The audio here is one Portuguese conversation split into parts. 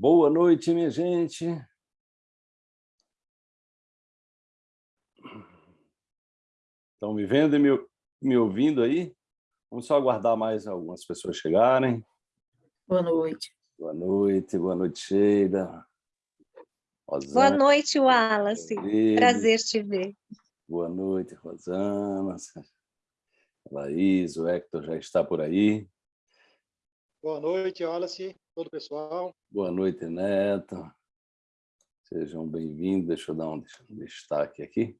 Boa noite, minha gente. Estão me vendo e me, me ouvindo aí? Vamos só aguardar mais algumas pessoas chegarem. Boa noite. Boa noite, boa noite, Sheila. Rosana, boa noite, Wallace. Prazer te ver. Boa noite, Rosana. Laís, o Hector já está por aí. Boa noite, Wallace, todo o pessoal. Boa noite, Neto. Sejam bem-vindos. Deixa eu dar um destaque aqui.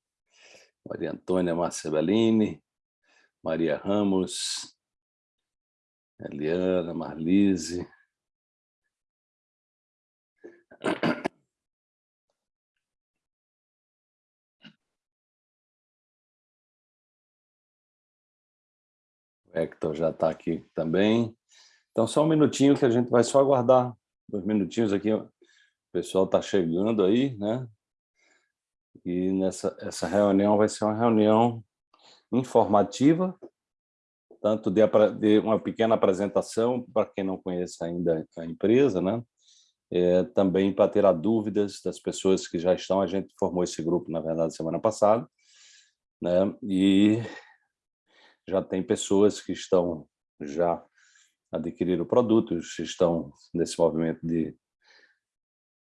Maria Antônia Márcia Bellini, Maria Ramos, Eliana, Marlise. O Hector já está aqui também. Então, só um minutinho que a gente vai só aguardar. Dois minutinhos aqui. O pessoal está chegando aí, né? E nessa essa reunião vai ser uma reunião informativa, tanto de, de uma pequena apresentação para quem não conhece ainda a empresa, né? É, também para tirar dúvidas das pessoas que já estão. A gente formou esse grupo, na verdade, semana passada, né? E já tem pessoas que estão já adquiriram produtos, estão nesse movimento de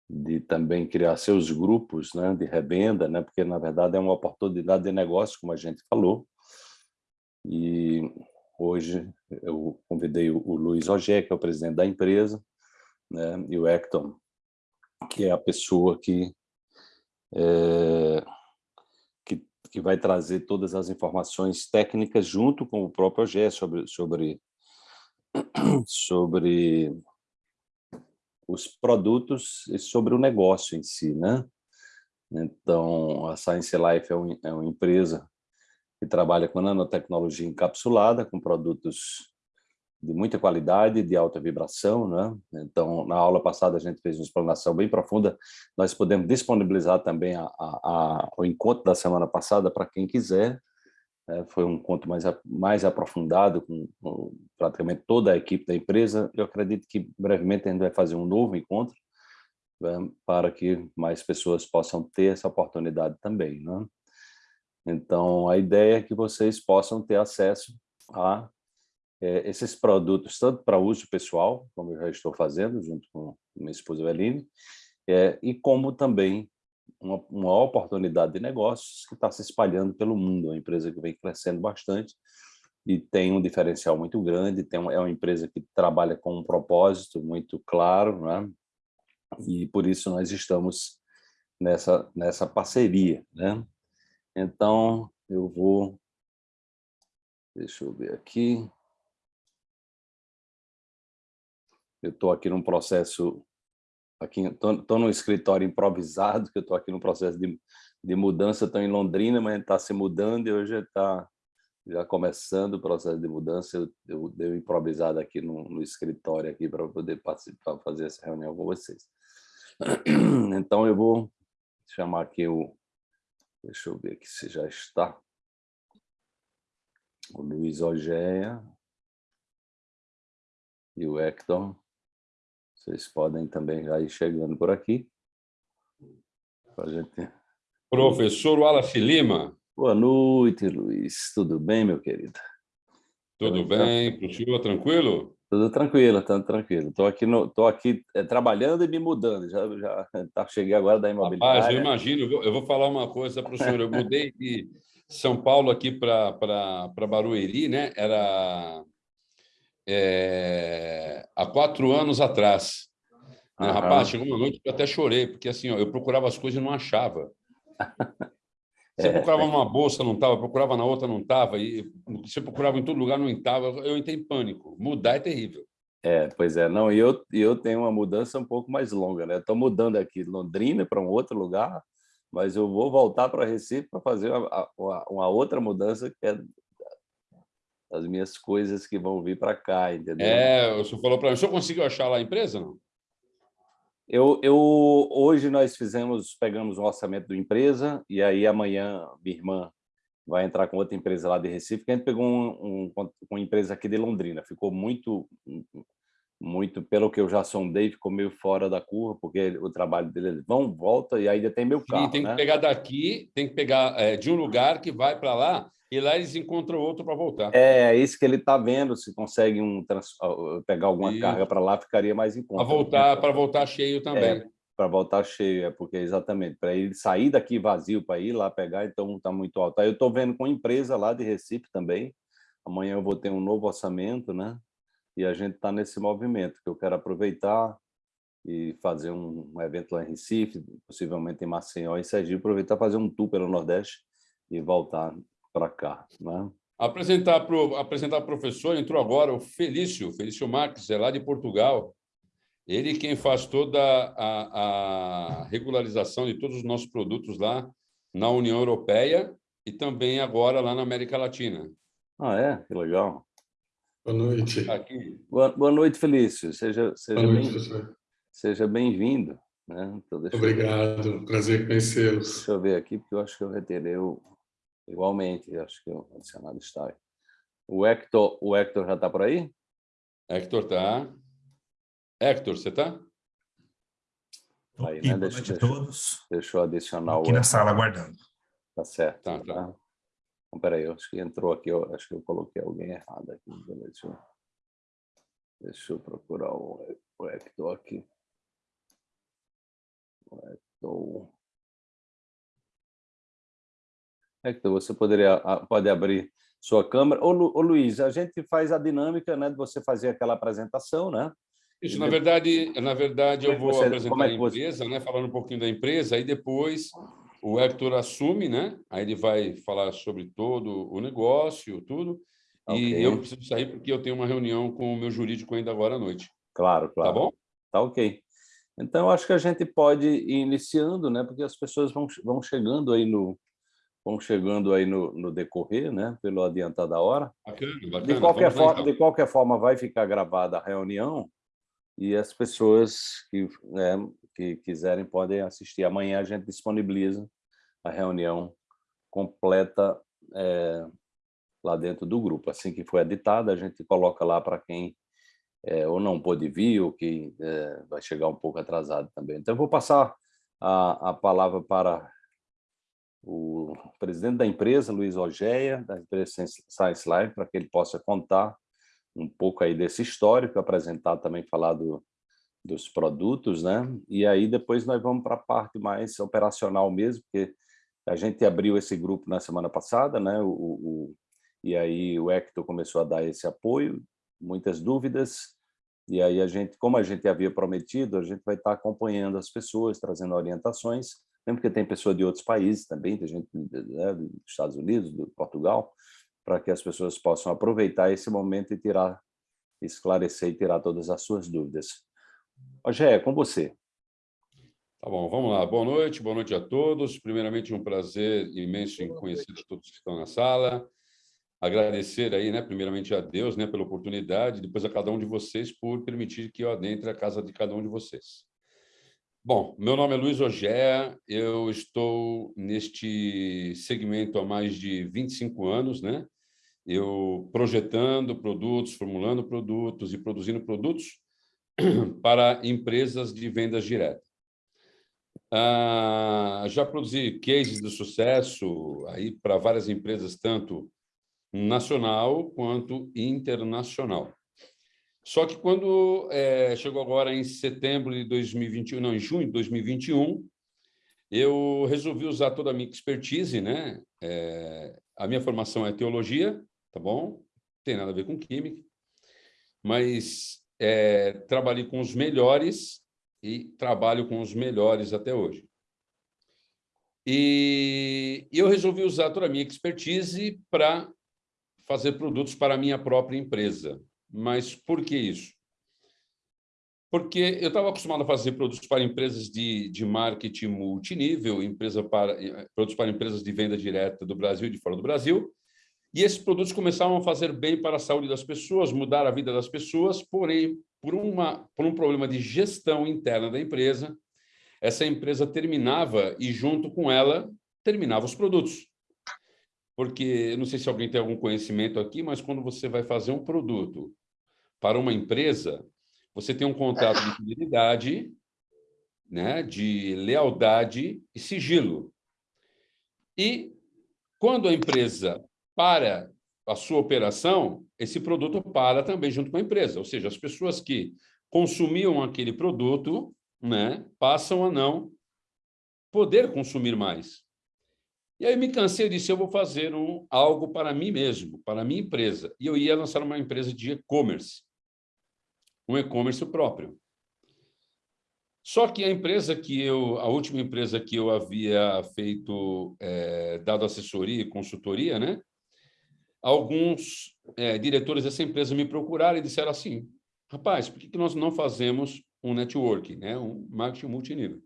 de também criar seus grupos né, de revenda, né, porque, na verdade, é uma oportunidade de negócio, como a gente falou. E hoje eu convidei o, Luiz Ogé, que é o presidente da empresa, né, e o Hector, que é a pessoa que, é, que, que vai trazer todas as informações técnicas junto com o próprio Ogé sobre, sobre, sobre os produtos e sobre o negócio em si, né? Então, a Science Life é, um, é uma empresa que trabalha com nanotecnologia encapsulada, com produtos de muita qualidade, de alta vibração, né? Então, na aula passada a gente fez uma explanação bem profunda, nós podemos disponibilizar também a, a, a, o encontro da semana passada para quem quiser, foi um encontro mais, mais aprofundado com, com, praticamente toda a equipe da empresa. Eu acredito que brevemente a gente vai fazer um novo encontro né, para que mais pessoas possam ter essa oportunidade também. Né? Então, a ideia é que vocês possam ter acesso a é, esses produtos, tanto para uso pessoal, como eu já estou fazendo, junto com minha esposa Eveline, é, e como também uma, uma oportunidade de negócios que está se espalhando pelo mundo, é uma empresa que vem crescendo bastante e tem um diferencial muito grande, tem é uma empresa que trabalha com um propósito muito claro, né? e por isso nós estamos nessa, nessa parceria. Né? Então, eu vou... Deixa eu ver aqui. Eu estou aqui num processo aqui estou no escritório improvisado, que eu estou aqui no processo de, de mudança, estou em Londrina, mas está se mudando e hoje está já começando o processo de mudança, eu, eu dei improvisado aqui no, no escritório aqui para poder participar, fazer essa reunião com vocês. Então eu vou chamar aqui o, deixa eu ver aqui se já está, o Luiz Ogéia e o Hector. Vocês podem também já ir chegando por aqui. Gente... Professor Wallace Lima. Boa noite, Luiz. Tudo bem, meu querido? Tudo bem, para o senhor, tranquilo? Tudo tranquilo, tudo tranquilo. Estou aqui, no, tô aqui é, trabalhando e me mudando. Já, já tá, cheguei agora da imobiliária. Rapaz, eu imagino. Eu vou, eu vou falar uma coisa para o senhor. Eu mudei de São Paulo aqui para Barueri, né? Era é, há quatro anos atrás. Né? Rapaz, chegou uma noite que eu até chorei, porque assim, ó, eu procurava as coisas e não achava. Você é. procurava uma bolsa, não estava, procurava na outra, não estava, e você procurava em todo lugar, não estava. Eu entrei em pânico. Mudar é terrível. É, pois é. Não, e eu, eu tenho uma mudança um pouco mais longa, né? Estou mudando aqui de Londrina para um outro lugar, mas eu vou voltar para Recife para fazer uma, uma, uma, outra mudança que é as minhas coisas que vão vir para cá, entendeu? É, o senhor falou para mim, o senhor conseguiu achar lá a empresa, não? Eu, eu, hoje nós fizemos, pegamos o orçamento da empresa e aí amanhã minha irmã vai entrar com outra empresa lá de Recife, que a gente pegou um, um, uma empresa aqui de Londrina, ficou muito muito, pelo que eu já sondei, ficou meio fora da curva, porque o trabalho deles vão, volta, e ainda tem meu carro. Sim, tem né? que pegar daqui, tem que pegar é, de um lugar que vai para lá, e lá eles encontram outro para voltar. É, é isso que ele está vendo, se consegue um, pegar alguma carga para lá, ficaria mais em conta. Para voltar, para voltar cheio também. É, para voltar cheio, é porque exatamente, para ele sair daqui vazio para ir lá pegar, então está muito alto. Aí eu estou vendo com empresa lá de Recife também, amanhã eu vou ter um novo orçamento, né? E a gente está nesse movimento, que eu quero aproveitar e fazer um, um evento lá em Recife, possivelmente em Maceió e Sergipe, aproveitar fazer um tour pelo Nordeste e voltar para cá. Né? Apresentar para o apresentar professor, entrou agora o Felício, Felício Marques, é lá de Portugal. Ele quem faz toda a, a regularização de todos os nossos produtos lá na União Europeia e também agora lá na América Latina. Ah, é? Que legal. Boa noite. Aqui. Boa, boa noite, Felício. Seja, seja bem-vindo. Seja bem-vindo. Né? Então, Obrigado, eu... prazer conhecê-los. Deixa eu ver aqui, porque eu acho que eu reterei o... igualmente, acho que o adicionado está aí. O Hector, o Hector já está por aí? Hector está. Hector, você está? Aí, né? Boa noite a todos. Deixa eu adicionar aqui o... na sala aguardando. Tá certo. Tá, tá. tá. Então, peraí, acho que entrou aqui, eu, acho que eu coloquei alguém errado aqui. Deixa eu, deixa eu procurar o, o Hector aqui. O Hector. Hector, você poderia pode abrir sua câmera. Ô, Lu, ô, Luiz, a gente faz a dinâmica né, de você fazer aquela apresentação, né? Isso, na verdade, na verdade eu é vou você, apresentar é a empresa, você... né, falando um pouquinho da empresa, aí depois o Hector assume, né? Aí ele vai falar sobre todo o negócio, tudo. Okay. E eu preciso sair porque eu tenho uma reunião com o meu jurídico ainda agora à noite. Claro, claro. Tá bom? Tá ok. Então, acho que a gente pode ir iniciando, né? Porque as pessoas vão, vão chegando aí no vão chegando aí no, no decorrer, né? Pelo adiantar da hora. Bacana, bacana. De qualquer forma, então. de qualquer forma, vai ficar gravada a reunião e as pessoas que, né, que quiserem podem assistir. Amanhã a gente disponibiliza a reunião completa é, lá dentro do grupo. Assim que for editada, a gente coloca lá para quem é, ou não pôde vir ou que é, vai chegar um pouco atrasado também. Então, eu vou passar a, a palavra para o presidente da empresa, Luiz Ogeia, da empresa Science Live, para que ele possa contar um pouco aí desse histórico, apresentar também, falar do, dos produtos, né? E aí depois nós vamos para a parte mais operacional mesmo, porque a gente abriu esse grupo na semana passada, né? O, o, e aí o Hector começou a dar esse apoio, muitas dúvidas, e aí a gente, como a gente havia prometido, a gente vai estar acompanhando as pessoas, trazendo orientações, mesmo que tem pessoa de outros países também, tem gente né, dos Estados Unidos, do Portugal, para que as pessoas possam aproveitar esse momento e tirar, esclarecer e tirar todas as suas dúvidas. Rogério, é com você. Tá bom, vamos lá. Boa noite, boa noite a todos. Primeiramente, um prazer imenso em conhecer todos que estão na sala. Agradecer aí, né, primeiramente a Deus, né, pela oportunidade, depois a cada um de vocês por permitir que eu adentre a casa de cada um de vocês. Bom, meu nome é Luiz Ogé, eu estou neste segmento há mais de 25 anos, né? Eu projetando produtos, formulando produtos e produzindo produtos para empresas de vendas diretas. Ah, já produzi cases de sucesso aí para várias empresas, tanto nacional quanto internacional. Só que quando é, chegou agora em setembro de 2021, não, em junho de 2021, eu resolvi usar toda a minha expertise, né? É, a minha formação é teologia, tá bom? Tem nada a ver com química, mas é, trabalhei com os melhores e trabalho com os melhores até hoje. E eu resolvi usar toda a minha expertise para fazer produtos para a minha própria empresa. Mas por que isso? Porque eu estava acostumado a fazer produtos para empresas de, de marketing multinível, empresa para, produtos para empresas de venda direta do Brasil e de fora do Brasil, e esses produtos começavam a fazer bem para a saúde das pessoas, mudar a vida das pessoas, porém, por, uma, por um problema de gestão interna da empresa, essa empresa terminava e, junto com ela, terminava os produtos. Porque, não sei se alguém tem algum conhecimento aqui, mas quando você vai fazer um produto para uma empresa, você tem um contrato de fidelidade, né, de lealdade e sigilo. E quando a empresa para a sua operação, esse produto para também junto com a empresa. Ou seja, as pessoas que consumiam aquele produto né, passam a não poder consumir mais. E aí me cansei e disse, eu vou fazer um, algo para mim mesmo, para a minha empresa. E eu ia lançar uma empresa de e-commerce, um e-commerce próprio. Só que a empresa que eu, a última empresa que eu havia feito, é, dado assessoria e consultoria, né? Alguns é, diretores dessa empresa me procuraram e disseram assim, rapaz, por que, que nós não fazemos um network, né? um marketing multinível?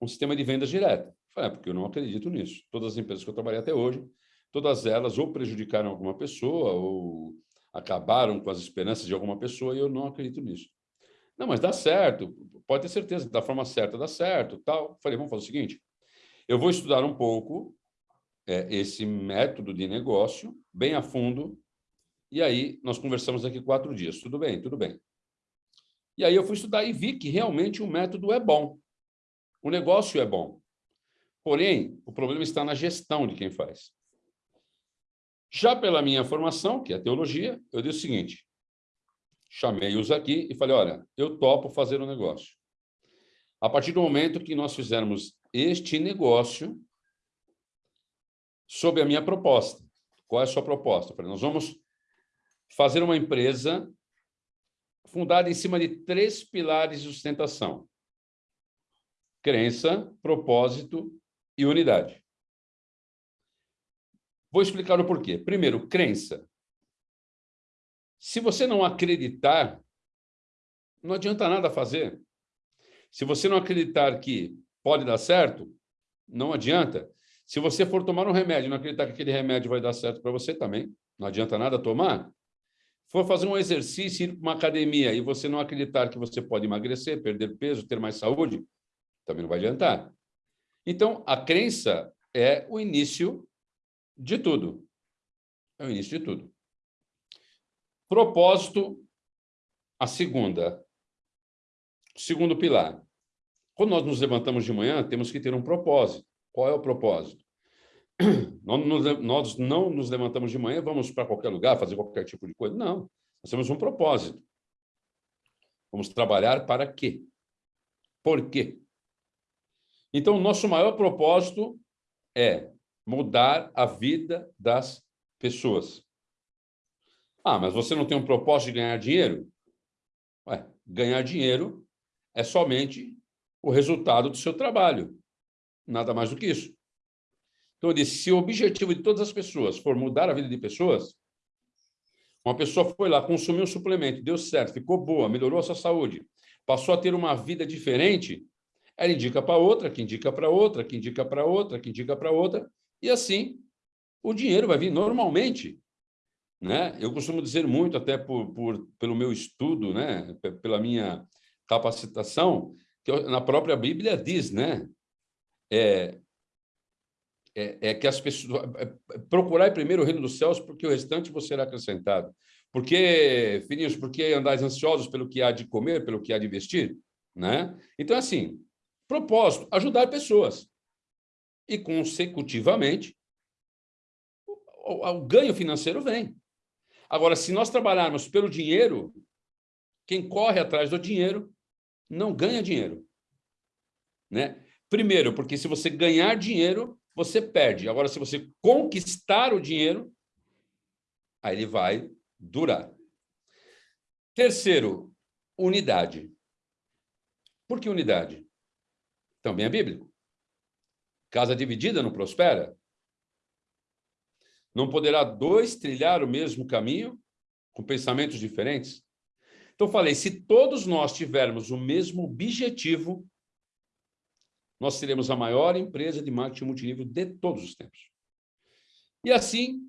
Um sistema de vendas direta. Falei, é, porque eu não acredito nisso. Todas as empresas que eu trabalhei até hoje, todas elas ou prejudicaram alguma pessoa ou acabaram com as esperanças de alguma pessoa e eu não acredito nisso. Não, mas dá certo, pode ter certeza, da forma certa dá certo, tal. Falei, vamos fazer o seguinte, eu vou estudar um pouco é, esse método de negócio, bem a fundo, e aí nós conversamos daqui quatro dias. Tudo bem, tudo bem. E aí eu fui estudar e vi que realmente o método é bom. O negócio é bom. Porém, o problema está na gestão de quem faz. Já pela minha formação, que é teologia, eu disse o seguinte, chamei-os aqui e falei, olha, eu topo fazer um negócio. A partir do momento que nós fizermos este negócio, sob a minha proposta. Qual é a sua proposta? Eu falei, nós vamos fazer uma empresa fundada em cima de três pilares de sustentação. Crença, propósito e unidade. Vou explicar o porquê. Primeiro, crença. Se você não acreditar, não adianta nada fazer. Se você não acreditar que pode dar certo, não adianta. Se você for tomar um remédio e não acreditar que aquele remédio vai dar certo para você também, não adianta nada tomar. For fazer um exercício, ir para uma academia e você não acreditar que você pode emagrecer, perder peso, ter mais saúde, também não vai adiantar. Então, a crença é o início de tudo. É o início de tudo. Propósito, a segunda. Segundo pilar. Quando nós nos levantamos de manhã, temos que ter um propósito. Qual é o propósito? Nós não nos levantamos de manhã, vamos para qualquer lugar, fazer qualquer tipo de coisa. Não, nós temos um propósito. Vamos trabalhar para quê? Por quê? Então, nosso maior propósito é mudar a vida das pessoas. Ah, mas você não tem um propósito de ganhar dinheiro? Ué, ganhar dinheiro é somente o resultado do seu trabalho. Nada mais do que isso. Então, eu disse, se o objetivo de todas as pessoas for mudar a vida de pessoas, uma pessoa foi lá, consumiu um suplemento, deu certo, ficou boa, melhorou a sua saúde, passou a ter uma vida diferente, ela indica para outra, que indica para outra, que indica para outra, que indica para outra, e assim o dinheiro vai vir normalmente. Né? Eu costumo dizer muito, até por, por, pelo meu estudo, né? pela minha capacitação, que na própria Bíblia diz, né? É, é, é, que as pessoas... É, procurar primeiro o reino dos céus, porque o restante você será acrescentado. Porque, filhinhos, porque andais ansiosos pelo que há de comer, pelo que há de vestir? Né? Então, assim, Propósito, ajudar pessoas. E, consecutivamente, o, o, o ganho financeiro vem. Agora, se nós trabalharmos pelo dinheiro, quem corre atrás do dinheiro não ganha dinheiro. Né? Primeiro, porque se você ganhar dinheiro, você perde. Agora, se você conquistar o dinheiro, aí ele vai durar. Terceiro, unidade. Por que unidade? Também é bíblico. Casa dividida não prospera. Não poderá dois trilhar o mesmo caminho com pensamentos diferentes? Então, falei, se todos nós tivermos o mesmo objetivo, nós seremos a maior empresa de marketing multinível de todos os tempos. E assim,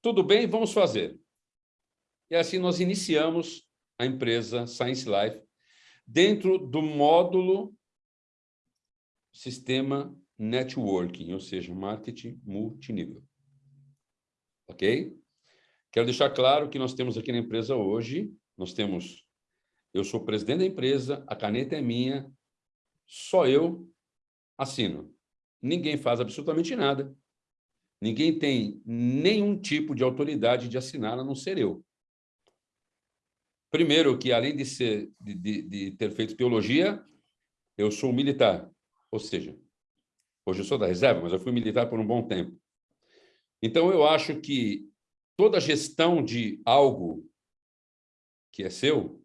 tudo bem, vamos fazer. E assim nós iniciamos a empresa Science Life dentro do módulo sistema networking, ou seja, marketing multinível. Ok? Quero deixar claro que nós temos aqui na empresa hoje, nós temos eu sou presidente da empresa, a caneta é minha, só eu assino. Ninguém faz absolutamente nada. Ninguém tem nenhum tipo de autoridade de assinar, a não ser eu. Primeiro, que além de, ser, de, de, de ter feito teologia, eu sou militar. Ou seja, hoje eu sou da reserva, mas eu fui militar por um bom tempo. Então, eu acho que toda gestão de algo que é seu,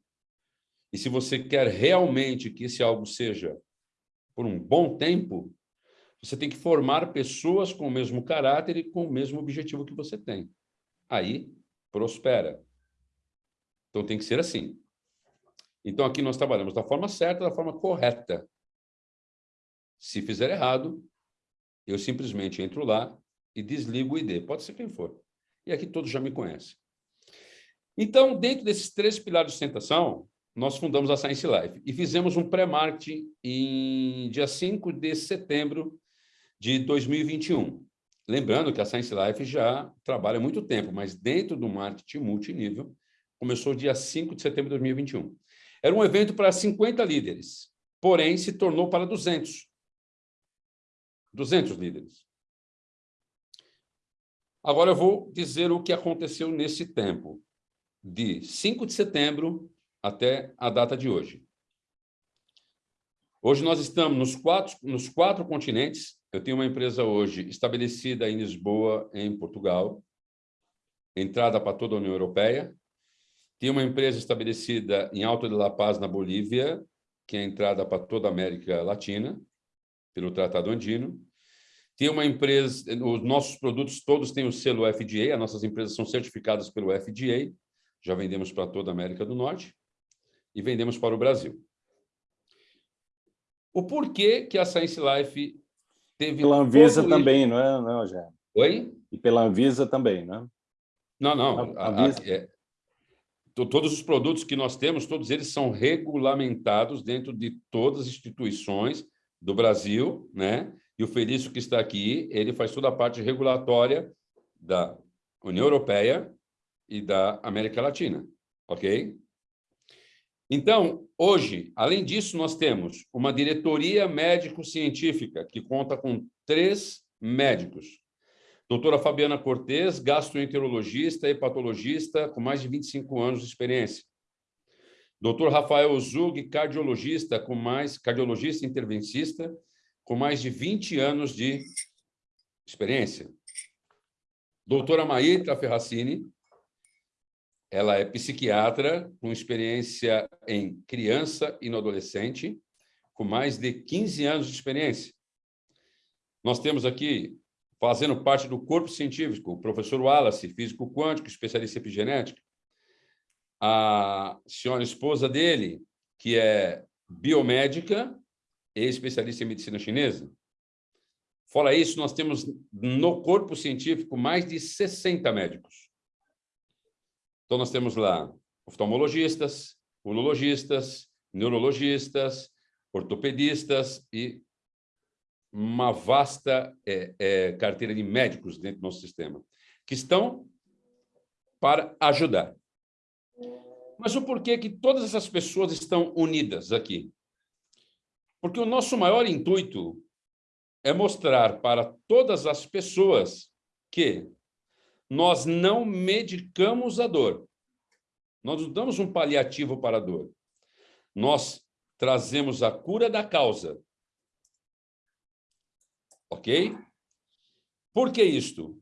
e se você quer realmente que esse algo seja por um bom tempo, você tem que formar pessoas com o mesmo caráter e com o mesmo objetivo que você tem. Aí, prospera. Então, tem que ser assim. Então, aqui nós trabalhamos da forma certa, da forma correta. Se fizer errado, eu simplesmente entro lá e desligo o ID. Pode ser quem for. E aqui todos já me conhecem. Então, dentro desses três pilares de sustentação, nós fundamos a Science Life e fizemos um pré-marketing em dia 5 de setembro de 2021. Lembrando que a Science Life já trabalha há muito tempo, mas dentro do marketing multinível, começou dia 5 de setembro de 2021. Era um evento para 50 líderes, porém se tornou para 200. 200 líderes. Agora eu vou dizer o que aconteceu nesse tempo, de 5 de setembro até a data de hoje. Hoje nós estamos nos quatro, nos quatro continentes. Eu tenho uma empresa hoje estabelecida em Lisboa, em Portugal, entrada para toda a União Europeia. Tenho uma empresa estabelecida em Alto de La Paz, na Bolívia, que é entrada para toda a América Latina, pelo Tratado Andino. Tem uma empresa, os nossos produtos todos têm o selo FDA, as nossas empresas são certificadas pelo FDA, já vendemos para toda a América do Norte e vendemos para o Brasil. O porquê que a Science Life teve... Pela Anvisa também, não é, não, já? Oi? E pela Anvisa também, não é? Não, não. A, a, é, todos os produtos que nós temos, todos eles são regulamentados dentro de todas as instituições do Brasil, né? E o Felício que está aqui, ele faz toda a parte regulatória da União Europeia e da América Latina, ok? Então, hoje, além disso, nós temos uma diretoria médico-científica que conta com três médicos. Doutora Fabiana Cortes, gastroenterologista e patologista com mais de 25 anos de experiência. Doutor Rafael Zug, cardiologista com mais cardiologista intervencista com mais de 20 anos de experiência. Doutora Maítra Ferracini, ela é psiquiatra com experiência em criança e no adolescente, com mais de 15 anos de experiência. Nós temos aqui, fazendo parte do corpo científico, o professor Wallace, físico quântico, especialista em epigenética, a senhora esposa dele, que é biomédica e especialista em medicina chinesa. Fora isso, nós temos no corpo científico mais de 60 médicos. Então, nós temos lá oftalmologistas, urologistas, neurologistas, ortopedistas e uma vasta é, é, carteira de médicos dentro do nosso sistema, que estão para ajudar. Mas o porquê que todas essas pessoas estão unidas aqui? Porque o nosso maior intuito é mostrar para todas as pessoas que nós não medicamos a dor. Nós não damos um paliativo para a dor. Nós trazemos a cura da causa. Ok? Por que isto?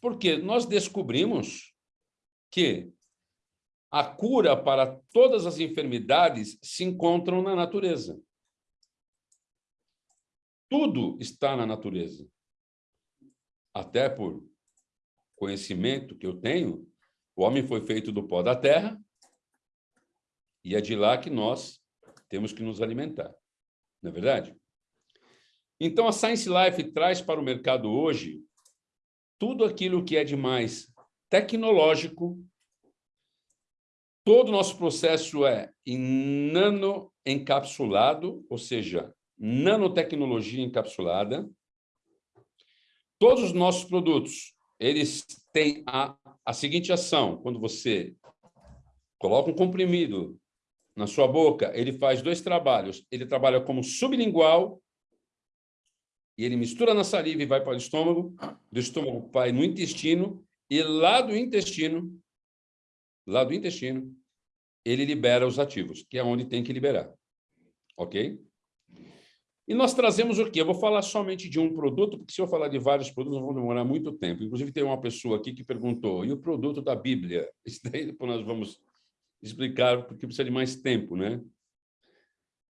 Porque nós descobrimos que a cura para todas as enfermidades se encontram na natureza. Tudo está na natureza. Até por conhecimento que eu tenho, o homem foi feito do pó da terra e é de lá que nós temos que nos alimentar. Não é verdade? Então, a Science Life traz para o mercado hoje tudo aquilo que é de mais tecnológico. Todo o nosso processo é em nano encapsulado, ou seja, nanotecnologia encapsulada. Todos os nossos produtos eles têm a, a seguinte ação. Quando você coloca um comprimido na sua boca, ele faz dois trabalhos. Ele trabalha como sublingual, e ele mistura na saliva e vai para o estômago, do estômago vai no intestino, e lá do intestino, lá do intestino, ele libera os ativos, que é onde tem que liberar. Ok? E nós trazemos o quê? Eu vou falar somente de um produto, porque se eu falar de vários produtos, nós vamos demorar muito tempo. Inclusive, tem uma pessoa aqui que perguntou, e o produto da Bíblia? Isso daí depois nós vamos explicar, porque precisa de mais tempo, né?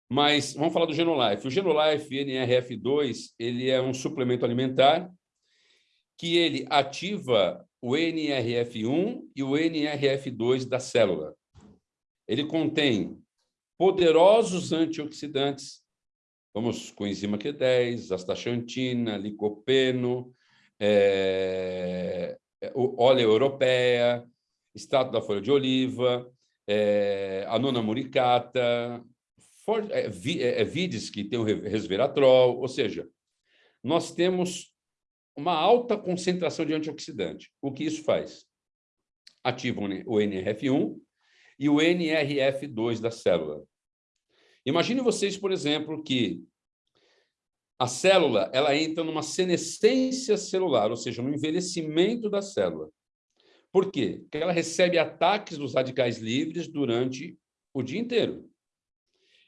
Mas vamos falar do Genolife. O Genolife NRF2 ele é um suplemento alimentar que ele ativa o NRF1 e o NRF2 da célula. Ele contém poderosos antioxidantes, vamos com enzima Q10, astaxantina, licopeno, é, óleo europeia, extrato da folha de oliva, é, a nona muricata, for, é, é, é, vides que tem o resveratrol, ou seja, nós temos uma alta concentração de antioxidante. O que isso faz? Ativa o NRF1 e o NRF2 da célula. Imagine vocês, por exemplo, que a célula ela entra numa senescência celular, ou seja, no envelhecimento da célula. Por quê? Porque ela recebe ataques dos radicais livres durante o dia inteiro.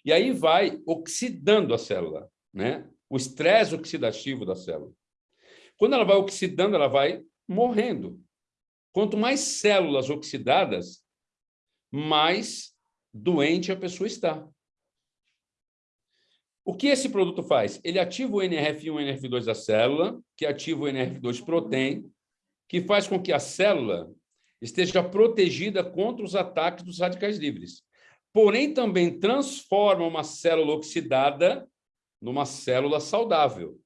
E aí vai oxidando a célula, né? o estresse oxidativo da célula. Quando ela vai oxidando, ela vai morrendo. Quanto mais células oxidadas, mais doente a pessoa está. O que esse produto faz? Ele ativa o NRF1 e o NRF2 da célula, que ativa o NRF2 protein, que faz com que a célula esteja protegida contra os ataques dos radicais livres. Porém, também transforma uma célula oxidada numa célula saudável.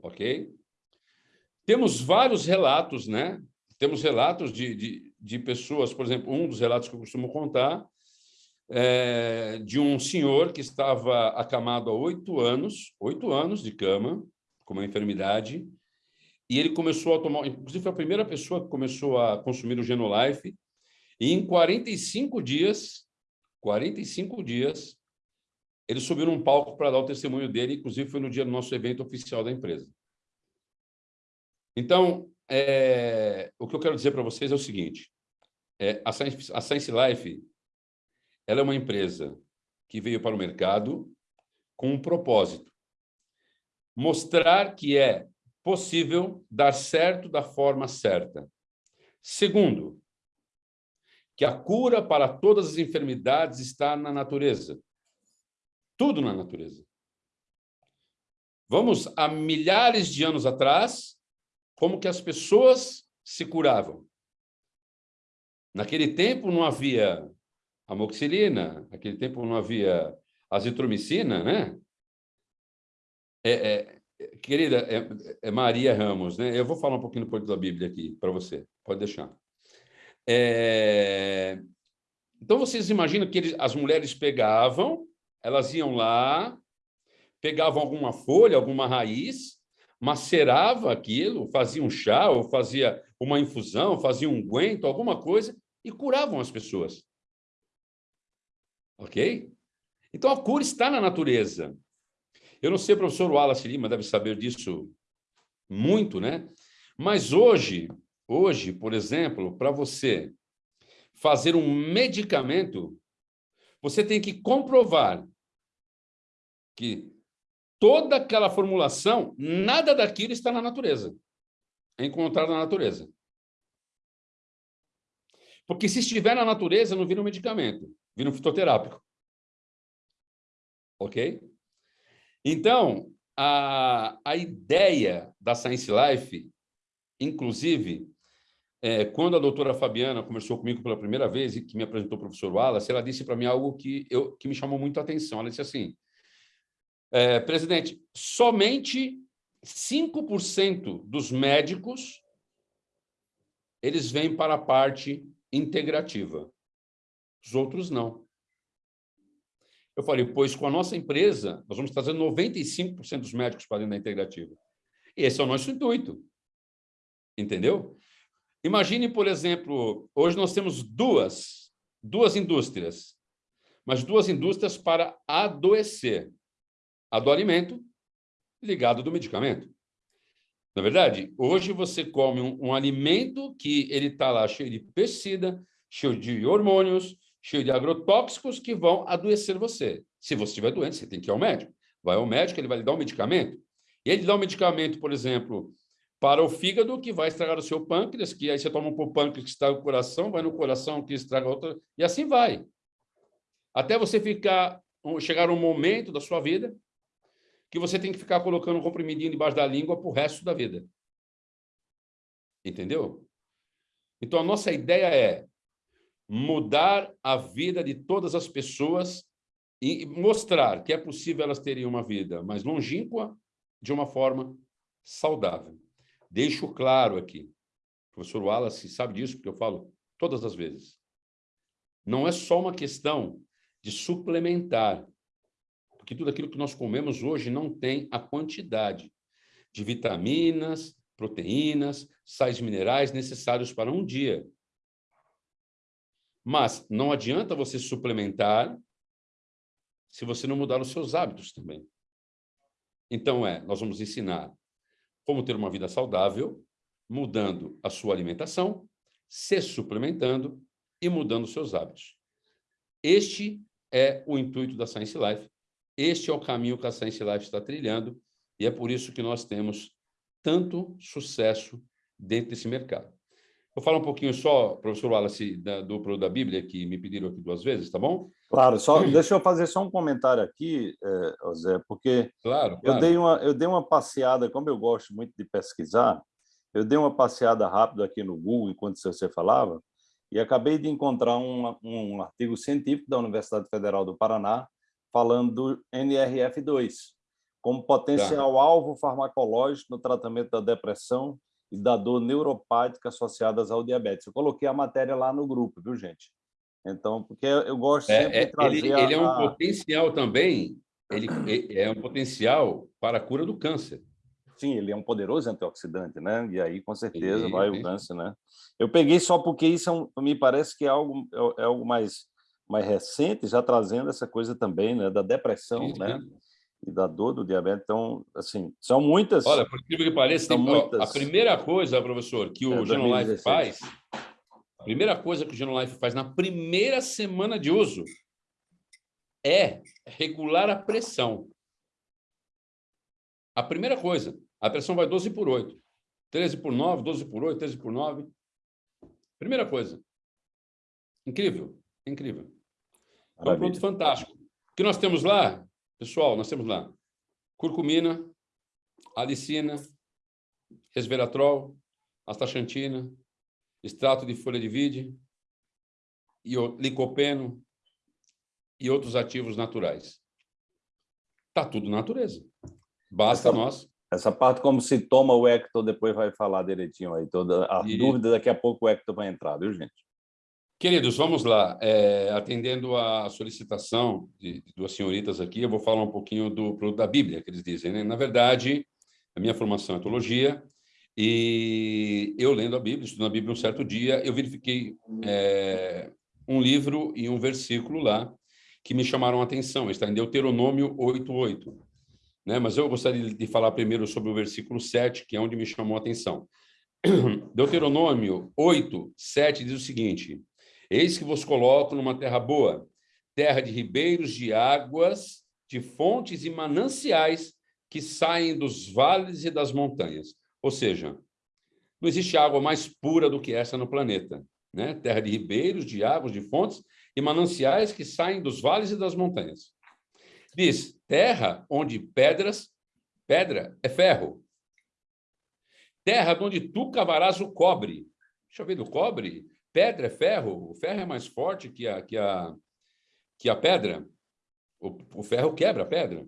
Ok? Temos vários relatos, né? Temos relatos de, de, de pessoas, por exemplo, um dos relatos que eu costumo contar é de um senhor que estava acamado há oito anos, oito anos de cama, com uma enfermidade, e ele começou a tomar, inclusive foi a primeira pessoa que começou a consumir o Genolife, e em 45 dias, 45 dias, ele subiu num palco para dar o testemunho dele, inclusive foi no dia do nosso evento oficial da empresa. Então, é, o que eu quero dizer para vocês é o seguinte, é, a, Science, a Science Life ela é uma empresa que veio para o mercado com um propósito, mostrar que é possível dar certo da forma certa. Segundo, que a cura para todas as enfermidades está na natureza. Tudo na natureza. Vamos a milhares de anos atrás, como que as pessoas se curavam. Naquele tempo não havia amoxicilina, naquele tempo não havia azitromicina, né? É, é, Querida, é, é, Maria Ramos, né? Eu vou falar um pouquinho do da Bíblia aqui para você, pode deixar. É... Então, vocês imaginam que eles, as mulheres pegavam, elas iam lá, pegavam alguma folha, alguma raiz, macerava aquilo, fazia um chá, ou fazia uma infusão, fazia um guento, alguma coisa, e curavam as pessoas. Ok? Então, a cura está na natureza. Eu não sei, professor Wallace Lima deve saber disso muito, né? Mas hoje, hoje, por exemplo, para você fazer um medicamento, você tem que comprovar que toda aquela formulação, nada daquilo está na natureza. É encontrado na natureza. Porque se estiver na natureza, não vira um medicamento, vira um fitoterápico. Ok? Então, a, a ideia da Science Life, inclusive, é, quando a doutora Fabiana conversou comigo pela primeira vez e que me apresentou o professor Wallace, ela disse para mim algo que, eu, que me chamou muito a atenção. Ela disse assim, é, presidente, somente 5% dos médicos eles vêm para a parte integrativa. Os outros não. Eu falei, pois com a nossa empresa, nós vamos trazer 95% dos médicos para dentro da integrativa. E esse é o nosso intuito. Entendeu? Imagine, por exemplo, hoje nós temos duas, duas indústrias, mas duas indústrias para adoecer. A do alimento ligado do medicamento. Na é verdade, hoje você come um, um alimento que ele está lá cheio de pesticida, cheio de hormônios, cheio de agrotóxicos que vão adoecer você. Se você estiver doente, você tem que ir ao médico. Vai ao médico, ele vai lhe dar um medicamento. E ele dá um medicamento, por exemplo, para o fígado, que vai estragar o seu pâncreas, que aí você toma um para o pâncreas que estraga o coração, vai no coração que estraga outra, e assim vai. Até você ficar, chegar um momento da sua vida que você tem que ficar colocando um comprimidinho debaixo da língua para o resto da vida. Entendeu? Então, a nossa ideia é mudar a vida de todas as pessoas e mostrar que é possível elas terem uma vida mais longínqua de uma forma saudável. Deixo claro aqui, o professor Wallace sabe disso, porque eu falo todas as vezes. Não é só uma questão de suplementar, porque tudo aquilo que nós comemos hoje não tem a quantidade de vitaminas, proteínas, sais minerais necessários para um dia. Mas não adianta você suplementar se você não mudar os seus hábitos também. Então, é, nós vamos ensinar como ter uma vida saudável, mudando a sua alimentação, se suplementando e mudando os seus hábitos. Este é o intuito da Science Life, este é o caminho que a Science Life está trilhando, e é por isso que nós temos tanto sucesso dentro desse mercado. Vou falar um pouquinho só, professor Wallace, da, do produto da Bíblia, que me pediram aqui duas vezes, tá bom? Claro, só deixa eu fazer só um comentário aqui, é, Zé, porque claro, claro. Eu, dei uma, eu dei uma passeada, como eu gosto muito de pesquisar, eu dei uma passeada rápida aqui no Google, enquanto você falava, e acabei de encontrar um, um artigo científico da Universidade Federal do Paraná falando do NRF2, como potencial tá. alvo farmacológico no tratamento da depressão e da dor neuropática associadas ao diabetes. Eu coloquei a matéria lá no grupo, viu, gente? Então, porque eu gosto é, sempre é, de trazer... Ele, a... ele é um potencial também, ele é um potencial para a cura do câncer. Sim, ele é um poderoso antioxidante, né? E aí, com certeza, sim, vai sim. o câncer, né? Eu peguei só porque isso é um, me parece que é algo, é, é algo mais, mais recente, já trazendo essa coisa também, né? Da depressão, sim, né? E da dor do diabetes. Então, assim, são muitas... Olha, por incrível que pareça, tem, muitas... a primeira coisa, professor, que o é, Genolife faz, a primeira coisa que o Genolife faz na primeira semana de uso é regular a pressão. A primeira coisa, a pressão vai 12 por 8. 13 por 9, 12 por 8, 13 por 9. Primeira coisa. Incrível, incrível. É um produto fantástico. O que nós temos lá Pessoal, nós temos lá curcumina, alicina, resveratrol, astaxantina, extrato de folha de vide, licopeno e outros ativos naturais. Está tudo natureza. Basta essa, nós... Essa parte, como se toma o Hector, depois vai falar direitinho aí. Toda a e... dúvida, daqui a pouco o Hector vai entrar, viu, gente? Queridos, vamos lá. É, atendendo à solicitação de, de, duas senhoritas aqui, eu vou falar um pouquinho do da Bíblia, que eles dizem. Né? Na verdade, a minha formação é teologia, e eu lendo a Bíblia, estudando a Bíblia um certo dia, eu verifiquei é, um livro e um versículo lá que me chamaram a atenção. Está em Deuteronômio 8.8. Né? Mas eu gostaria de falar primeiro sobre o versículo 7, que é onde me chamou a atenção. Deuteronômio 8, 7 diz o seguinte, Eis que vos coloco numa terra boa, terra de ribeiros de águas, de fontes e mananciais que saem dos vales e das montanhas. Ou seja, não existe água mais pura do que essa no planeta. Né? Terra de ribeiros, de águas, de fontes e mananciais que saem dos vales e das montanhas. Diz, terra onde pedras, pedra é ferro. Terra onde tu cavarás o cobre. Deixa eu ver do cobre pedra é ferro, o ferro é mais forte que a, que a, que a pedra. O, o ferro quebra a pedra.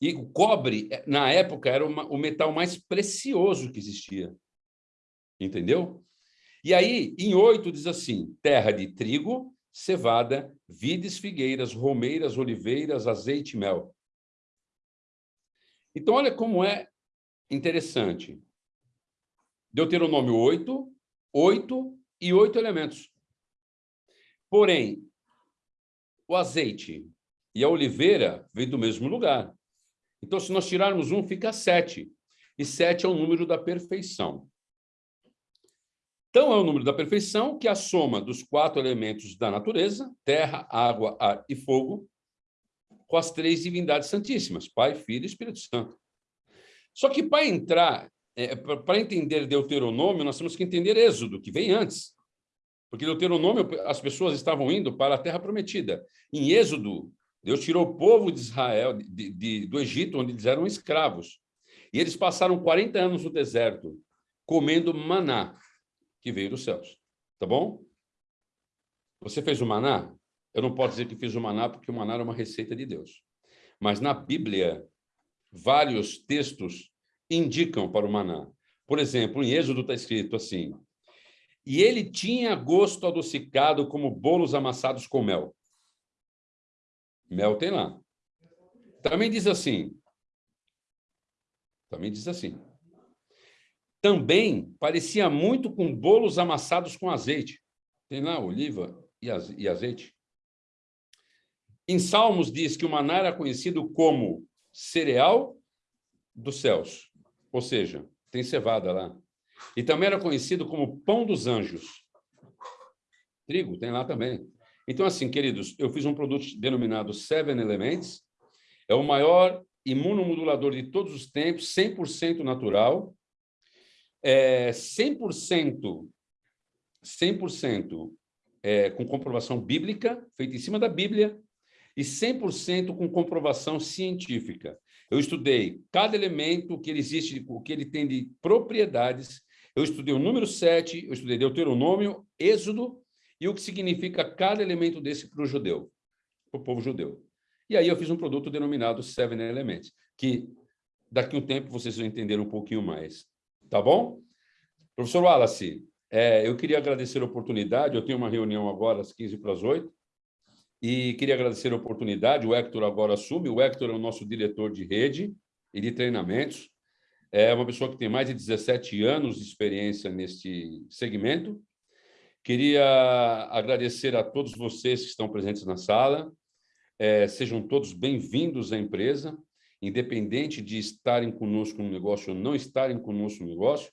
E o cobre, na época, era uma, o metal mais precioso que existia. Entendeu? E aí, em oito, diz assim, terra de trigo, cevada, vides, figueiras, romeiras, oliveiras, azeite e mel. Então, olha como é interessante. Deuteronômio 8, 8 e oito elementos. Porém, o azeite e a oliveira vêm do mesmo lugar. Então, se nós tirarmos um, fica sete. E sete é o número da perfeição. Então, é o número da perfeição, que é a soma dos quatro elementos da natureza, terra, água, ar e fogo, com as três divindades santíssimas, Pai, Filho e Espírito Santo. Só que para entrar, é, para entender Deuteronômio, nós temos que entender Êxodo, que vem antes. Porque Deuteronômio, as pessoas estavam indo para a Terra Prometida. Em Êxodo, Deus tirou o povo de Israel de, de, do Egito, onde eles eram escravos. E eles passaram 40 anos no deserto, comendo maná, que veio dos céus. Tá bom? Você fez o maná? Eu não posso dizer que fiz o maná, porque o maná era uma receita de Deus. Mas na Bíblia, vários textos indicam para o maná. Por exemplo, em Êxodo está escrito assim, e ele tinha gosto adocicado como bolos amassados com mel. Mel tem lá. Também diz assim, também diz assim, também parecia muito com bolos amassados com azeite. Tem lá oliva e azeite. Em Salmos diz que o maná era conhecido como cereal dos céus, ou seja, tem cevada lá. E também era conhecido como pão dos anjos. Trigo tem lá também. Então, assim, queridos, eu fiz um produto denominado Seven Elements. É o maior imunomodulador de todos os tempos, 100% natural, é 100%, 100% é, com comprovação bíblica, feita em cima da Bíblia, e 100% com comprovação científica. Eu estudei cada elemento que ele existe, o que ele tem de propriedades. Eu estudei o número 7, eu estudei Deuteronômio, Êxodo, e o que significa cada elemento desse para o judeu, para o povo judeu. E aí eu fiz um produto denominado Seven Elements, que daqui a um tempo vocês vão entender um pouquinho mais. Tá bom? Professor Wallace, é, eu queria agradecer a oportunidade, eu tenho uma reunião agora às 15 para as 8, e queria agradecer a oportunidade, o Hector agora assume, o Hector é o nosso diretor de rede e de treinamentos, é uma pessoa que tem mais de 17 anos de experiência neste segmento. Queria agradecer a todos vocês que estão presentes na sala, é, sejam todos bem-vindos à empresa, independente de estarem conosco no negócio ou não estarem conosco no negócio.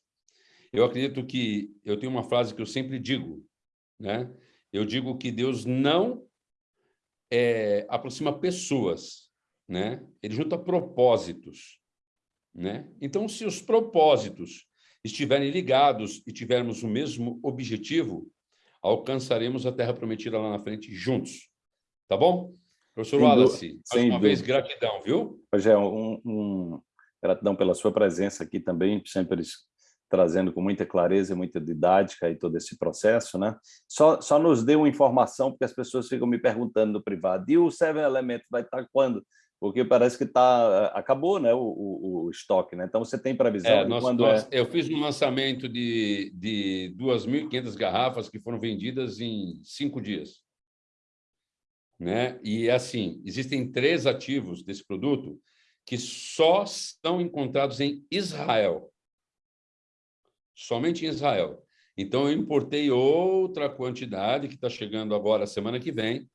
Eu acredito que, eu tenho uma frase que eu sempre digo, né? eu digo que Deus não é, aproxima pessoas, né? ele junta propósitos. Né? Então, se os propósitos estiverem ligados e tivermos o mesmo objetivo, alcançaremos a Terra Prometida lá na frente juntos. Tá bom? Professor sem Wallace, mais uma vez, gratidão, viu? Rogério, um, um, gratidão pela sua presença aqui também, sempre trazendo com muita clareza e muita didática e todo esse processo, né? Só, só nos dê uma informação, porque as pessoas ficam me perguntando no privado, e o Seven Elements vai estar quando? Porque parece que tá, acabou né, o, o, o estoque, né? Então você tem previsão é, nós, quando nós, é... Eu fiz um lançamento de, de 2.500 garrafas que foram vendidas em cinco dias. Né? E assim, existem três ativos desse produto que só são encontrados em Israel somente em Israel. Então, eu importei outra quantidade que está chegando agora, semana que vem,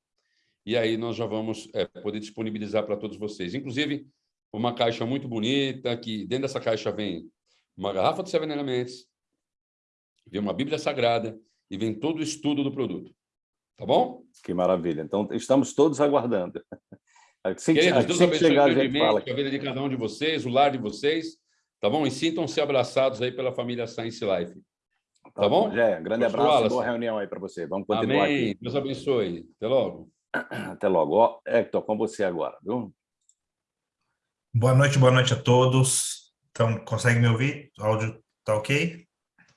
e aí nós já vamos é, poder disponibilizar para todos vocês. Inclusive, uma caixa muito bonita, que dentro dessa caixa vem uma garrafa de Seven Elements, vem uma Bíblia Sagrada e vem todo o estudo do produto. Tá bom? Que maravilha. Então, estamos todos aguardando. Assim, Queridos, Deus abençoe chegar, a gente fala. a vida de cada um de vocês, o lar de vocês, Tá bom? E sintam-se abraçados aí pela família Science Life. Tá, tá bom? Jé, grande Posso abraço boa reunião aí para você. Vamos continuar Amém. aqui. Deus abençoe. Até logo. Até logo. Ó, Hector, com você agora, viu? Boa noite, boa noite a todos. Então, consegue me ouvir? O áudio tá ok?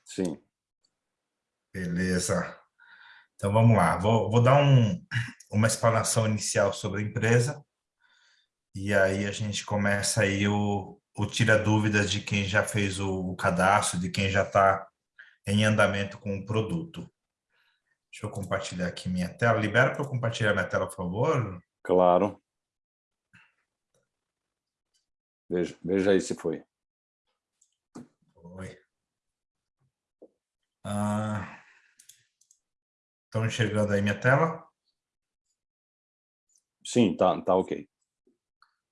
Sim. Beleza. Então, vamos lá. Vou, vou dar um, uma explanação inicial sobre a empresa. E aí a gente começa aí o, o tira dúvidas de quem já fez o, cadastro, de quem já está em andamento com o produto. Deixa eu compartilhar aqui minha tela. Libera para eu compartilhar minha tela, por favor? Claro. Veja, veja aí se foi. Foi. Ah, Estão enxergando aí minha tela? Sim, tá, tá ok.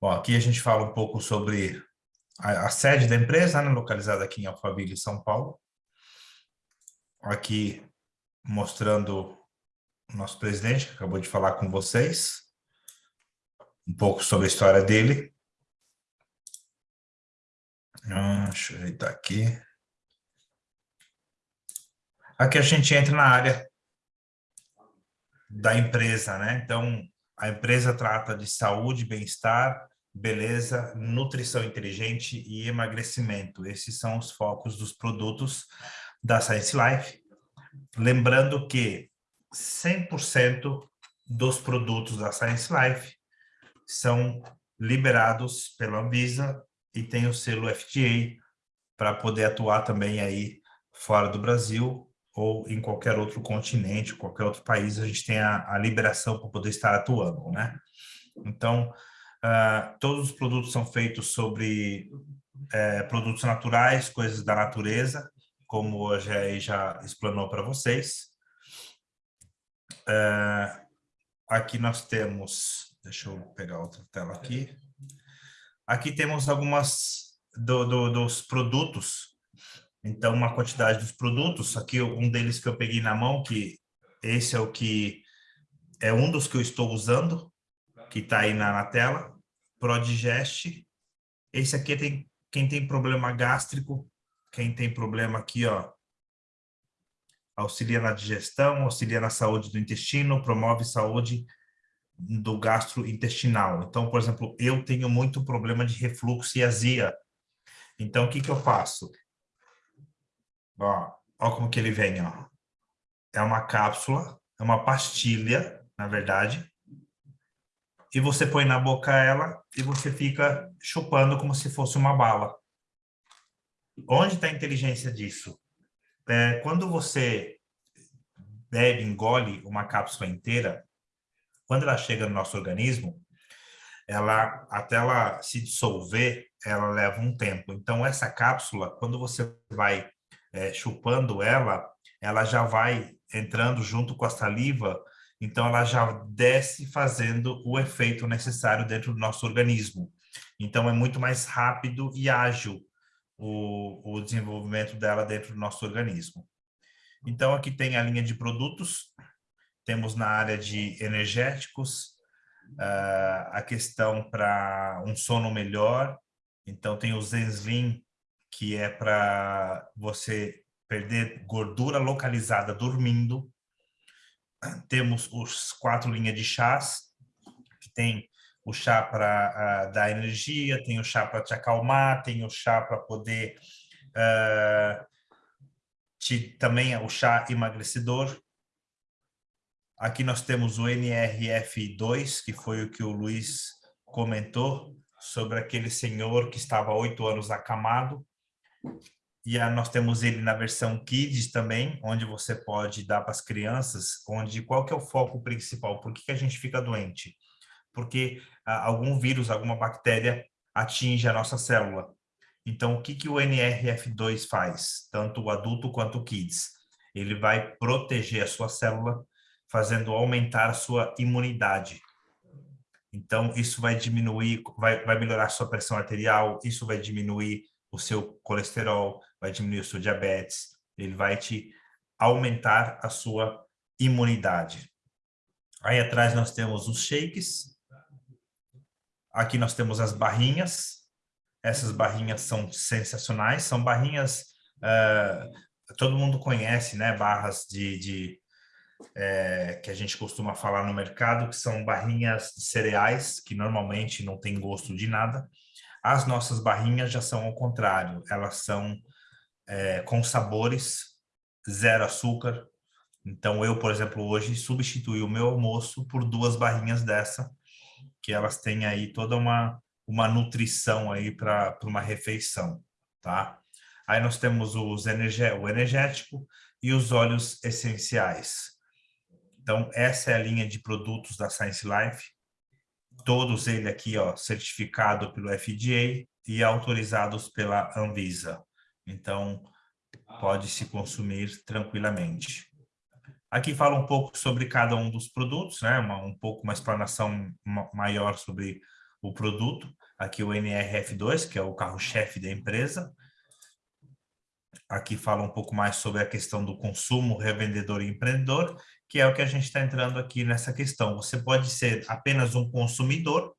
Bom, aqui a gente fala um pouco sobre a, a sede da empresa, né, localizada aqui em Alphaville, São Paulo. Aqui mostrando o nosso presidente, que acabou de falar com vocês, um pouco sobre a história dele. Ah, deixa eu ajeitar aqui. Aqui a gente entra na área da empresa, né? Então, a empresa trata de saúde, bem-estar, beleza, nutrição inteligente e emagrecimento. Esses são os focos dos produtos da Science Life. Lembrando que 100% dos produtos da Science Life são liberados pela Anvisa e tem o selo FDA para poder atuar também aí fora do Brasil ou em qualquer outro continente, qualquer outro país, a gente tem a, a liberação para poder estar atuando, né? Então, uh, todos os produtos são feitos sobre uh, produtos naturais, coisas da natureza, como hoje aí já explanou para vocês. Uh, aqui nós temos, deixa eu pegar outra tela aqui. Aqui temos algumas do, do, dos produtos então, uma quantidade dos produtos, aqui um deles que eu peguei na mão, que esse é o que é um dos que eu estou usando, que está aí na, na tela, Prodigest. Esse aqui tem quem tem problema gástrico, quem tem problema aqui, ó, auxilia na digestão, auxilia na saúde do intestino, promove saúde do gastrointestinal. Então, por exemplo, eu tenho muito problema de refluxo e azia. Então, o que que eu faço? Ó, ó como que ele vem, ó. É uma cápsula, é uma pastilha, na verdade. E você põe na boca ela e você fica chupando como se fosse uma bala. Onde está a inteligência disso? É, quando você bebe, engole uma cápsula inteira, quando ela chega no nosso organismo, ela até ela se dissolver, ela leva um tempo. Então, essa cápsula, quando você vai é, chupando ela, ela já vai entrando junto com a saliva, então ela já desce fazendo o efeito necessário dentro do nosso organismo. Então é muito mais rápido e ágil o, o desenvolvimento dela dentro do nosso organismo. Então aqui tem a linha de produtos, temos na área de energéticos, uh, a questão para um sono melhor, então tem o Zenslim, que é para você perder gordura localizada dormindo. Temos os quatro linhas de chás, que tem o chá para uh, dar energia, tem o chá para te acalmar, tem o chá para poder... Uh, te, também é o chá emagrecedor. Aqui nós temos o NRF2, que foi o que o Luiz comentou, sobre aquele senhor que estava oito anos acamado, e a, nós temos ele na versão Kids também, onde você pode dar para as crianças, onde qual que é o foco principal? Por que, que a gente fica doente? Porque ah, algum vírus, alguma bactéria atinge a nossa célula. Então, o que, que o NRF2 faz? Tanto o adulto quanto o Kids. Ele vai proteger a sua célula, fazendo aumentar a sua imunidade. Então, isso vai diminuir, vai, vai melhorar a sua pressão arterial, isso vai diminuir o seu colesterol, vai diminuir o seu diabetes, ele vai te aumentar a sua imunidade. Aí atrás nós temos os shakes. Aqui nós temos as barrinhas. Essas barrinhas são sensacionais. São barrinhas, uh, todo mundo conhece, né? Barras de, de é, que a gente costuma falar no mercado, que são barrinhas de cereais, que normalmente não tem gosto de nada. As nossas barrinhas já são ao contrário, elas são é, com sabores, zero açúcar. Então, eu, por exemplo, hoje substituí o meu almoço por duas barrinhas dessa, que elas têm aí toda uma, uma nutrição aí para uma refeição, tá? Aí nós temos os o energético e os óleos essenciais. Então, essa é a linha de produtos da Science Life todos ele aqui, ó, certificado pelo FDA e autorizados pela Anvisa. Então, pode se consumir tranquilamente. Aqui fala um pouco sobre cada um dos produtos, né? Uma, um pouco uma explanação maior sobre o produto. Aqui o NRF2, que é o carro-chefe da empresa. Aqui fala um pouco mais sobre a questão do consumo, revendedor e empreendedor, que é o que a gente está entrando aqui nessa questão. Você pode ser apenas um consumidor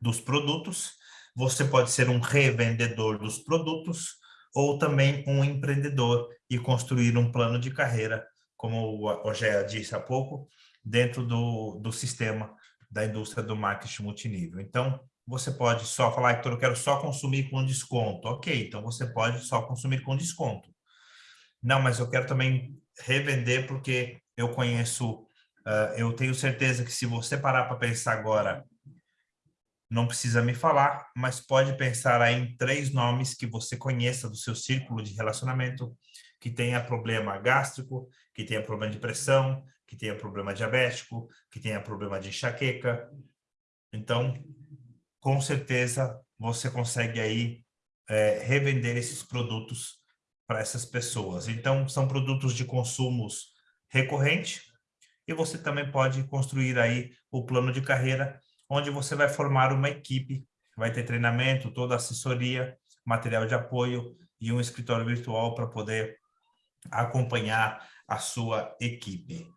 dos produtos, você pode ser um revendedor dos produtos, ou também um empreendedor e construir um plano de carreira, como o Ogéa disse há pouco, dentro do, do sistema da indústria do marketing multinível. Então, você pode só falar, Hector, eu quero só consumir com desconto. Ok, então você pode só consumir com desconto. Não, mas eu quero também revender porque eu conheço, uh, eu tenho certeza que se você parar para pensar agora, não precisa me falar, mas pode pensar aí em três nomes que você conheça do seu círculo de relacionamento, que tenha problema gástrico, que tenha problema de pressão, que tenha problema diabético, que tenha problema de enxaqueca. Então, com certeza você consegue aí é, revender esses produtos para essas pessoas. Então, são produtos de consumos recorrente e você também pode construir aí o plano de carreira, onde você vai formar uma equipe, vai ter treinamento, toda assessoria, material de apoio e um escritório virtual para poder acompanhar a sua equipe.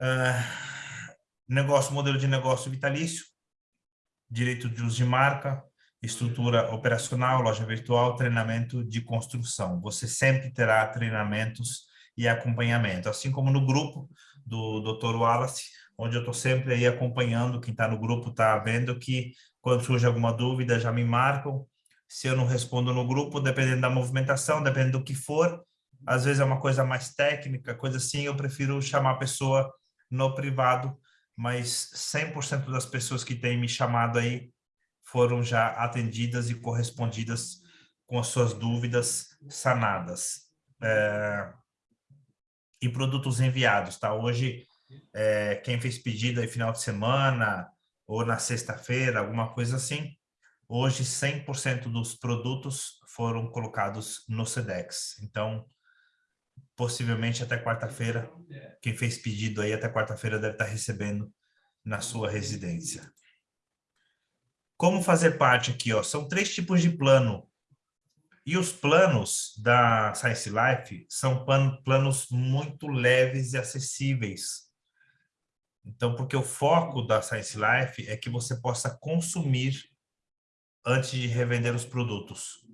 Uh, negócio, modelo de negócio vitalício, direito de uso de marca, estrutura operacional, loja virtual, treinamento de construção. Você sempre terá treinamentos e acompanhamento, assim como no grupo do Dr. Wallace, onde eu estou sempre aí acompanhando, quem está no grupo está vendo que quando surge alguma dúvida já me marcam, se eu não respondo no grupo, dependendo da movimentação, dependendo do que for, às vezes é uma coisa mais técnica, coisa assim, eu prefiro chamar a pessoa no privado mas 100% das pessoas que têm me chamado aí foram já atendidas e correspondidas com as suas dúvidas sanadas. É, e produtos enviados, tá? Hoje, é, quem fez pedido aí final de semana ou na sexta-feira, alguma coisa assim, hoje 100% dos produtos foram colocados no SEDEX. Então, possivelmente até quarta-feira, quem fez pedido aí até quarta-feira deve estar recebendo na sua residência. Como fazer parte aqui? Ó? São três tipos de plano. E os planos da Science Life são planos muito leves e acessíveis. Então, porque o foco da Science Life é que você possa consumir antes de revender os produtos.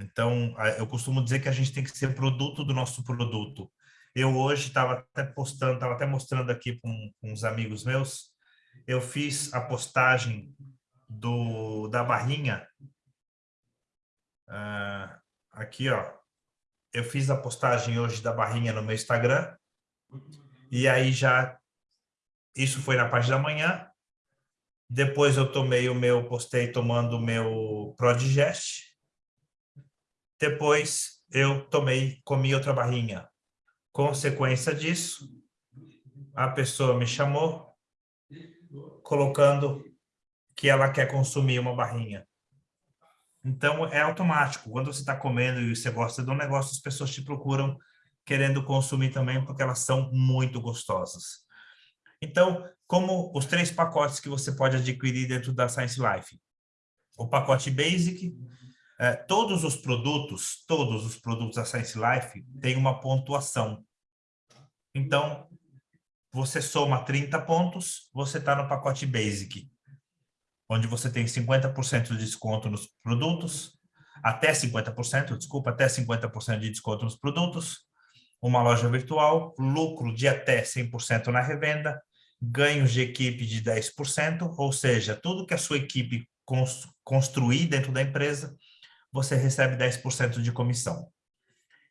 Então, eu costumo dizer que a gente tem que ser produto do nosso produto. Eu hoje estava até postando, estava até mostrando aqui com, uns amigos meus, eu fiz a postagem do, da barrinha, uh, aqui ó, eu fiz a postagem hoje da barrinha no meu Instagram, e aí já, isso foi na parte da manhã, depois eu tomei o meu, postei tomando o meu Prodigest, depois eu tomei, comi outra barrinha. Consequência disso, a pessoa me chamou, colocando que ela quer consumir uma barrinha. Então, é automático. Quando você está comendo e você gosta do negócio, as pessoas te procuram querendo consumir também, porque elas são muito gostosas. Então, como os três pacotes que você pode adquirir dentro da Science Life. O pacote Basic, é, todos os produtos, todos os produtos da Science Life têm uma pontuação. Então, você soma 30 pontos, você está no pacote Basic, onde você tem 50% de desconto nos produtos, até 50%, desculpa, até 50% de desconto nos produtos, uma loja virtual, lucro de até 100% na revenda, ganhos de equipe de 10%, ou seja, tudo que a sua equipe construir dentro da empresa, você recebe 10% de comissão.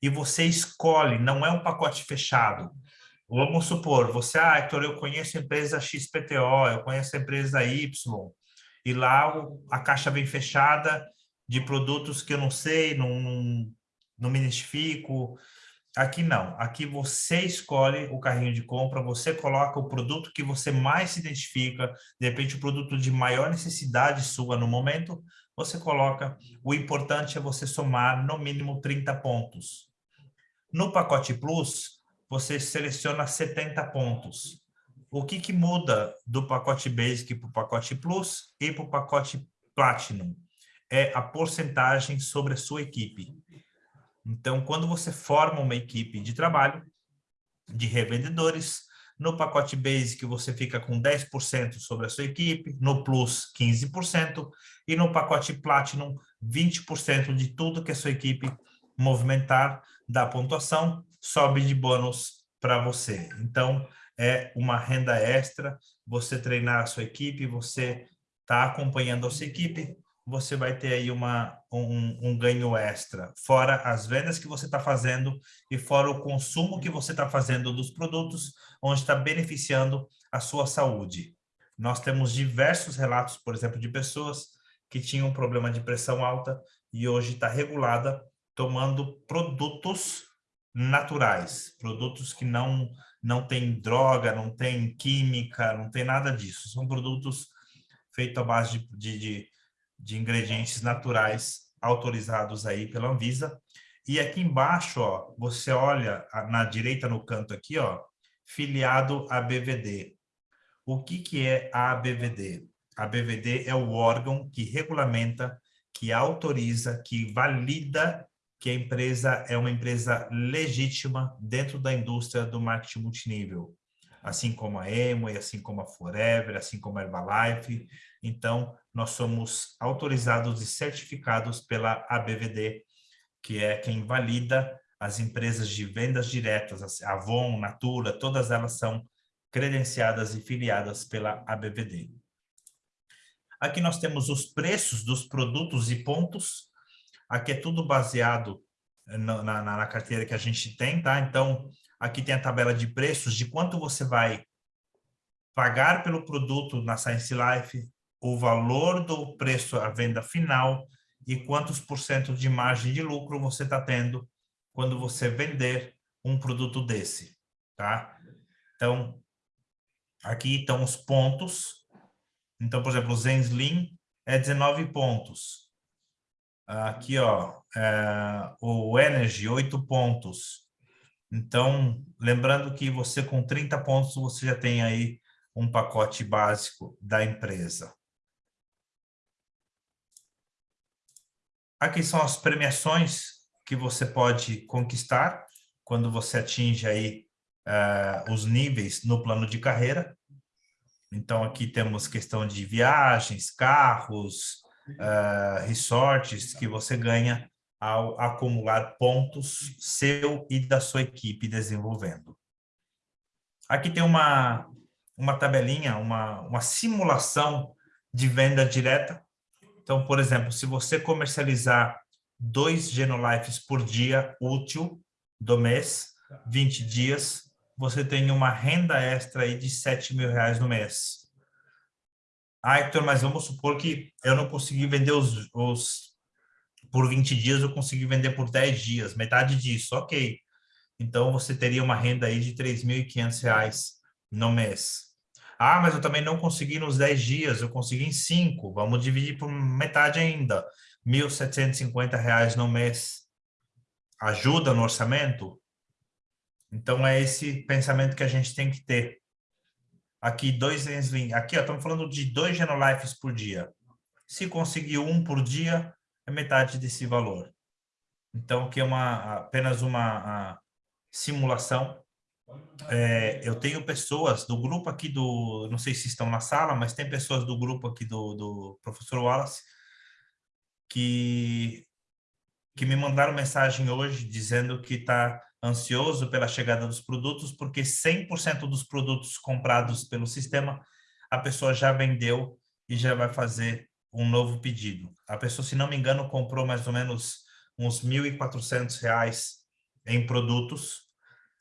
E você escolhe, não é um pacote fechado. Vamos supor, você, ah, Hector, eu conheço a empresa XPTO, eu conheço a empresa Y, e lá a caixa vem fechada de produtos que eu não sei, não, não, não me identifico. Aqui não, aqui você escolhe o carrinho de compra, você coloca o produto que você mais se identifica, de repente o produto de maior necessidade sua no momento, você coloca, o importante é você somar no mínimo 30 pontos. No pacote Plus, você seleciona 70 pontos. O que, que muda do pacote Basic para o pacote Plus e para o pacote Platinum? É a porcentagem sobre a sua equipe. Então, quando você forma uma equipe de trabalho, de revendedores, no pacote Basic você fica com 10% sobre a sua equipe, no Plus 15% e no pacote Platinum 20% de tudo que a sua equipe movimentar da pontuação sobe de bônus para você. Então, é uma renda extra, você treinar a sua equipe, você está acompanhando a sua equipe, você vai ter aí uma, um, um ganho extra, fora as vendas que você está fazendo e fora o consumo que você está fazendo dos produtos, onde está beneficiando a sua saúde. Nós temos diversos relatos, por exemplo, de pessoas que tinham um problema de pressão alta e hoje está regulada tomando produtos naturais, produtos que não, não tem droga, não tem química, não tem nada disso. São produtos feitos à base de, de, de de ingredientes naturais autorizados aí pela Anvisa. E aqui embaixo, ó, você olha na direita no canto aqui, ó, filiado à BVD. O que, que é a ABVD? A BVD é o órgão que regulamenta, que autoriza, que valida que a empresa é uma empresa legítima dentro da indústria do marketing multinível. Assim como a Emo, assim como a Forever, assim como a Herbalife. Então, nós somos autorizados e certificados pela ABVD, que é quem valida as empresas de vendas diretas, a Avon, Natura, todas elas são credenciadas e filiadas pela ABVD. Aqui nós temos os preços dos produtos e pontos. Aqui é tudo baseado na, na, na carteira que a gente tem, tá? Então, aqui tem a tabela de preços, de quanto você vai pagar pelo produto na Science Life, o valor do preço à venda final e quantos por cento de margem de lucro você está tendo quando você vender um produto desse, tá? Então, aqui estão os pontos. Então, por exemplo, o Zenslim é 19 pontos. Aqui, ó, é, o Energy, 8 pontos. Então, lembrando que você com 30 pontos, você já tem aí um pacote básico da empresa. Aqui são as premiações que você pode conquistar quando você atinge aí uh, os níveis no plano de carreira. Então, aqui temos questão de viagens, carros, uh, resorts que você ganha ao acumular pontos seu e da sua equipe desenvolvendo. Aqui tem uma, uma tabelinha, uma, uma simulação de venda direta então, por exemplo, se você comercializar dois Genolifes por dia útil do mês, 20 dias, você tem uma renda extra aí de 7 mil reais no mês. Ah, Hector, mas vamos supor que eu não consegui vender os, os por 20 dias, eu consegui vender por 10 dias, metade disso, ok. Então, você teria uma renda aí de 3.500 reais no mês. Ah, mas eu também não consegui nos 10 dias, eu consegui em 5. Vamos dividir por metade ainda. R$ 1.750 no mês. Ajuda no orçamento? Então, é esse pensamento que a gente tem que ter. Aqui, dois. Aqui, ó, estamos falando de dois Genolifes por dia. Se conseguir um por dia, é metade desse valor. Então, aqui é uma, apenas uma simulação é, eu tenho pessoas do grupo aqui do, não sei se estão na sala, mas tem pessoas do grupo aqui do, do professor Wallace que, que me mandaram mensagem hoje dizendo que está ansioso pela chegada dos produtos, porque 100% dos produtos comprados pelo sistema, a pessoa já vendeu e já vai fazer um novo pedido. A pessoa, se não me engano, comprou mais ou menos uns R$ 1.400 em produtos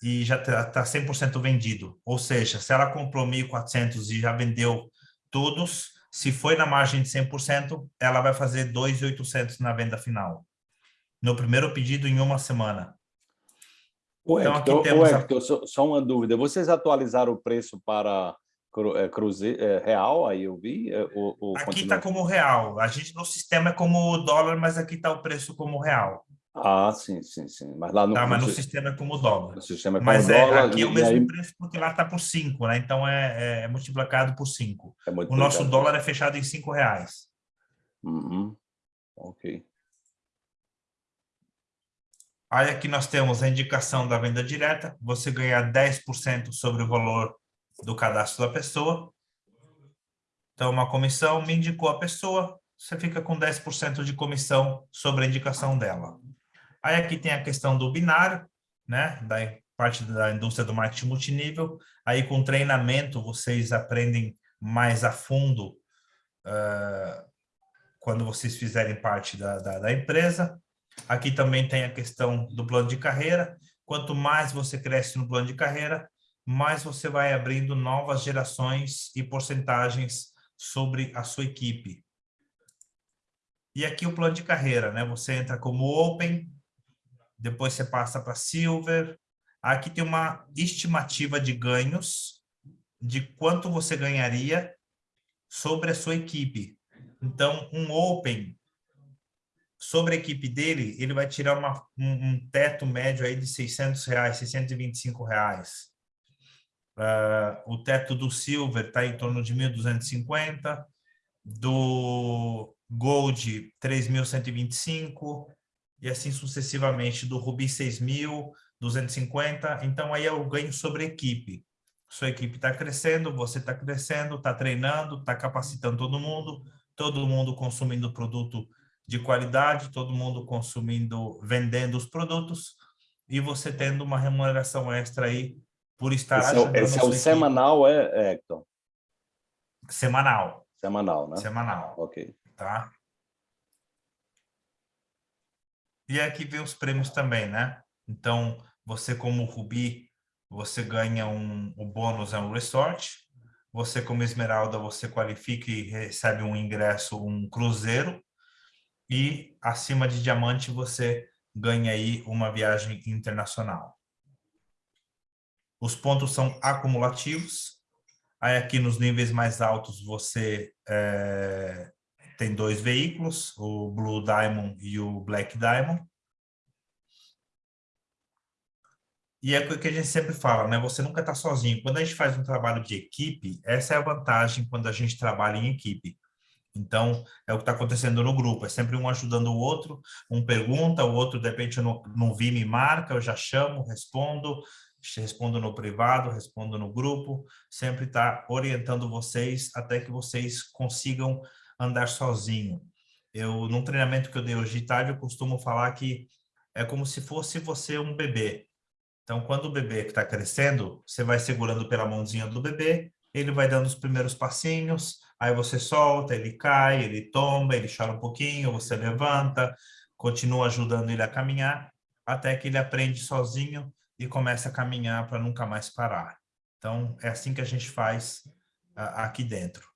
e já está 100% tá vendido. Ou seja, se ela comprou 1.400 e já vendeu todos, se foi na margem de 100%, ela vai fazer 2.800 na venda final. No primeiro pedido, em uma semana. O então, Hector, aqui temos... Hector, só, só uma dúvida. Vocês atualizaram o preço para é, cruze, é, real, aí eu vi? É, aqui está como real. A gente no sistema é como dólar, mas aqui está o preço como real. Ah, sim, sim, sim. Mas lá no, tá, mas no, sistema é como dólar. No sistema é como mas é, dólar. Aqui é o mesmo aí... preço porque lá está por 5, né? Então é, é multiplicado por 5. É o nosso dólar é fechado em 5 reais. Uhum. Ok. Aí aqui nós temos a indicação da venda direta, você ganha 10% sobre o valor do cadastro da pessoa. Então, uma comissão me indicou a pessoa, você fica com 10% de comissão sobre a indicação dela. Aí aqui tem a questão do binário, né, da parte da indústria do marketing multinível. Aí com treinamento vocês aprendem mais a fundo uh, quando vocês fizerem parte da, da, da empresa. Aqui também tem a questão do plano de carreira. Quanto mais você cresce no plano de carreira, mais você vai abrindo novas gerações e porcentagens sobre a sua equipe. E aqui o plano de carreira, né? Você entra como Open, depois você passa para Silver. Aqui tem uma estimativa de ganhos, de quanto você ganharia sobre a sua equipe. Então, um Open, sobre a equipe dele, ele vai tirar uma, um, um, teto médio aí de 600 reais, 625 reais. Uh, o teto do Silver está em torno de 1.250, do Gold 3.125 e assim sucessivamente, do Ruby 6.250. Então, aí é o ganho sobre equipe. Sua equipe está crescendo, você está crescendo, está treinando, está capacitando todo mundo, todo mundo consumindo produto de qualidade, todo mundo consumindo, vendendo os produtos e você tendo uma remuneração extra aí por estar esse é, esse é o semanal, é, Hector? Semanal. Semanal, né? Semanal. Ok. Tá? E aqui vem os prêmios também, né? Então, você como Rubi, você ganha um, o bônus é um resort. Você como Esmeralda, você qualifica e recebe um ingresso, um cruzeiro e acima de diamante você ganha aí uma viagem internacional. Os pontos são acumulativos. Aí aqui nos níveis mais altos você é, tem dois veículos, o Blue Diamond e o Black Diamond. E é o que a gente sempre fala, né? Você nunca está sozinho. Quando a gente faz um trabalho de equipe, essa é a vantagem quando a gente trabalha em equipe. Então, é o que está acontecendo no grupo, é sempre um ajudando o outro, um pergunta, o outro, de repente, eu não, não vi, me marca, eu já chamo, respondo, respondo no privado, respondo no grupo, sempre está orientando vocês até que vocês consigam andar sozinho. Eu, num treinamento que eu dei hoje de tarde, eu costumo falar que é como se fosse você um bebê. Então, quando o bebê está crescendo, você vai segurando pela mãozinha do bebê, ele vai dando os primeiros passinhos, Aí você solta, ele cai, ele tomba, ele chora um pouquinho, você levanta, continua ajudando ele a caminhar, até que ele aprende sozinho e começa a caminhar para nunca mais parar. Então, é assim que a gente faz aqui dentro.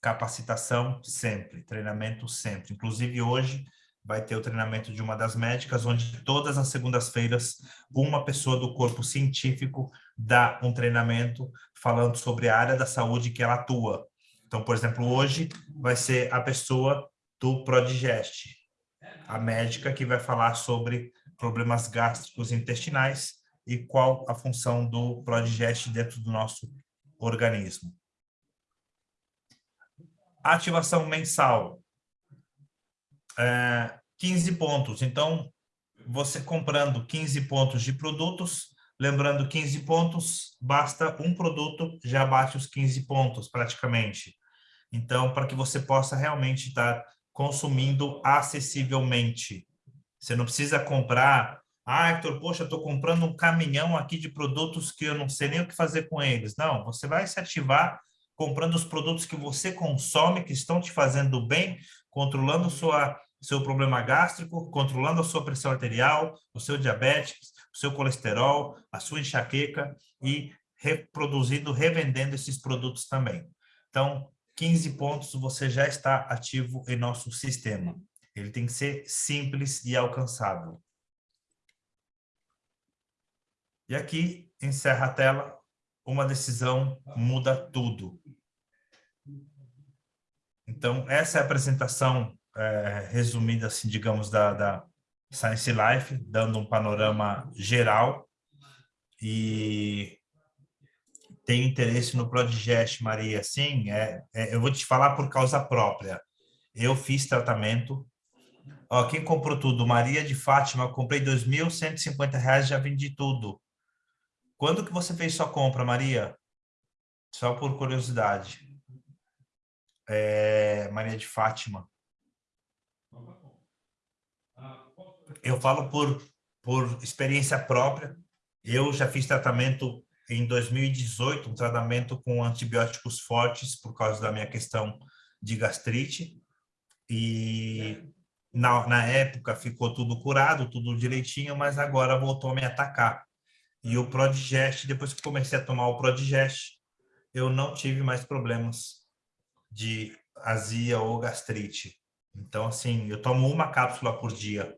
Capacitação sempre, treinamento sempre. Inclusive, hoje vai ter o treinamento de uma das médicas, onde todas as segundas-feiras uma pessoa do corpo científico dá um treinamento falando sobre a área da saúde que ela atua. Então, por exemplo, hoje vai ser a pessoa do Prodigest, a médica que vai falar sobre problemas gástricos intestinais e qual a função do Prodigest dentro do nosso organismo. Ativação mensal. É, 15 pontos. Então, você comprando 15 pontos de produtos, lembrando 15 pontos, basta um produto, já bate os 15 pontos praticamente. Então, para que você possa realmente estar consumindo acessivelmente. Você não precisa comprar, ah, Hector, poxa, estou comprando um caminhão aqui de produtos que eu não sei nem o que fazer com eles. Não, você vai se ativar comprando os produtos que você consome, que estão te fazendo bem, controlando sua, seu problema gástrico, controlando a sua pressão arterial, o seu diabetes, o seu colesterol, a sua enxaqueca e reproduzindo, revendendo esses produtos também. Então, 15 pontos você já está ativo em nosso sistema. Ele tem que ser simples e alcançável. E aqui, encerra a tela, uma decisão muda tudo. Então, essa é a apresentação é, resumida, assim, digamos, da, da, Science Life, dando um panorama geral. E tem interesse no Prodigest, Maria? Sim, é, é, eu vou te falar por causa própria. Eu fiz tratamento. Ó, quem comprou tudo? Maria de Fátima, comprei R$ 2.150, já vendi tudo. Quando que você fez sua compra, Maria? Só por curiosidade. É, Maria de Fátima. Eu falo por, por experiência própria. Eu já fiz tratamento em 2018, um tratamento com antibióticos fortes por causa da minha questão de gastrite. E na, na época ficou tudo curado, tudo direitinho, mas agora voltou a me atacar. E o Prodigest, depois que comecei a tomar o Prodigest, eu não tive mais problemas de azia ou gastrite. Então, assim, eu tomo uma cápsula por dia.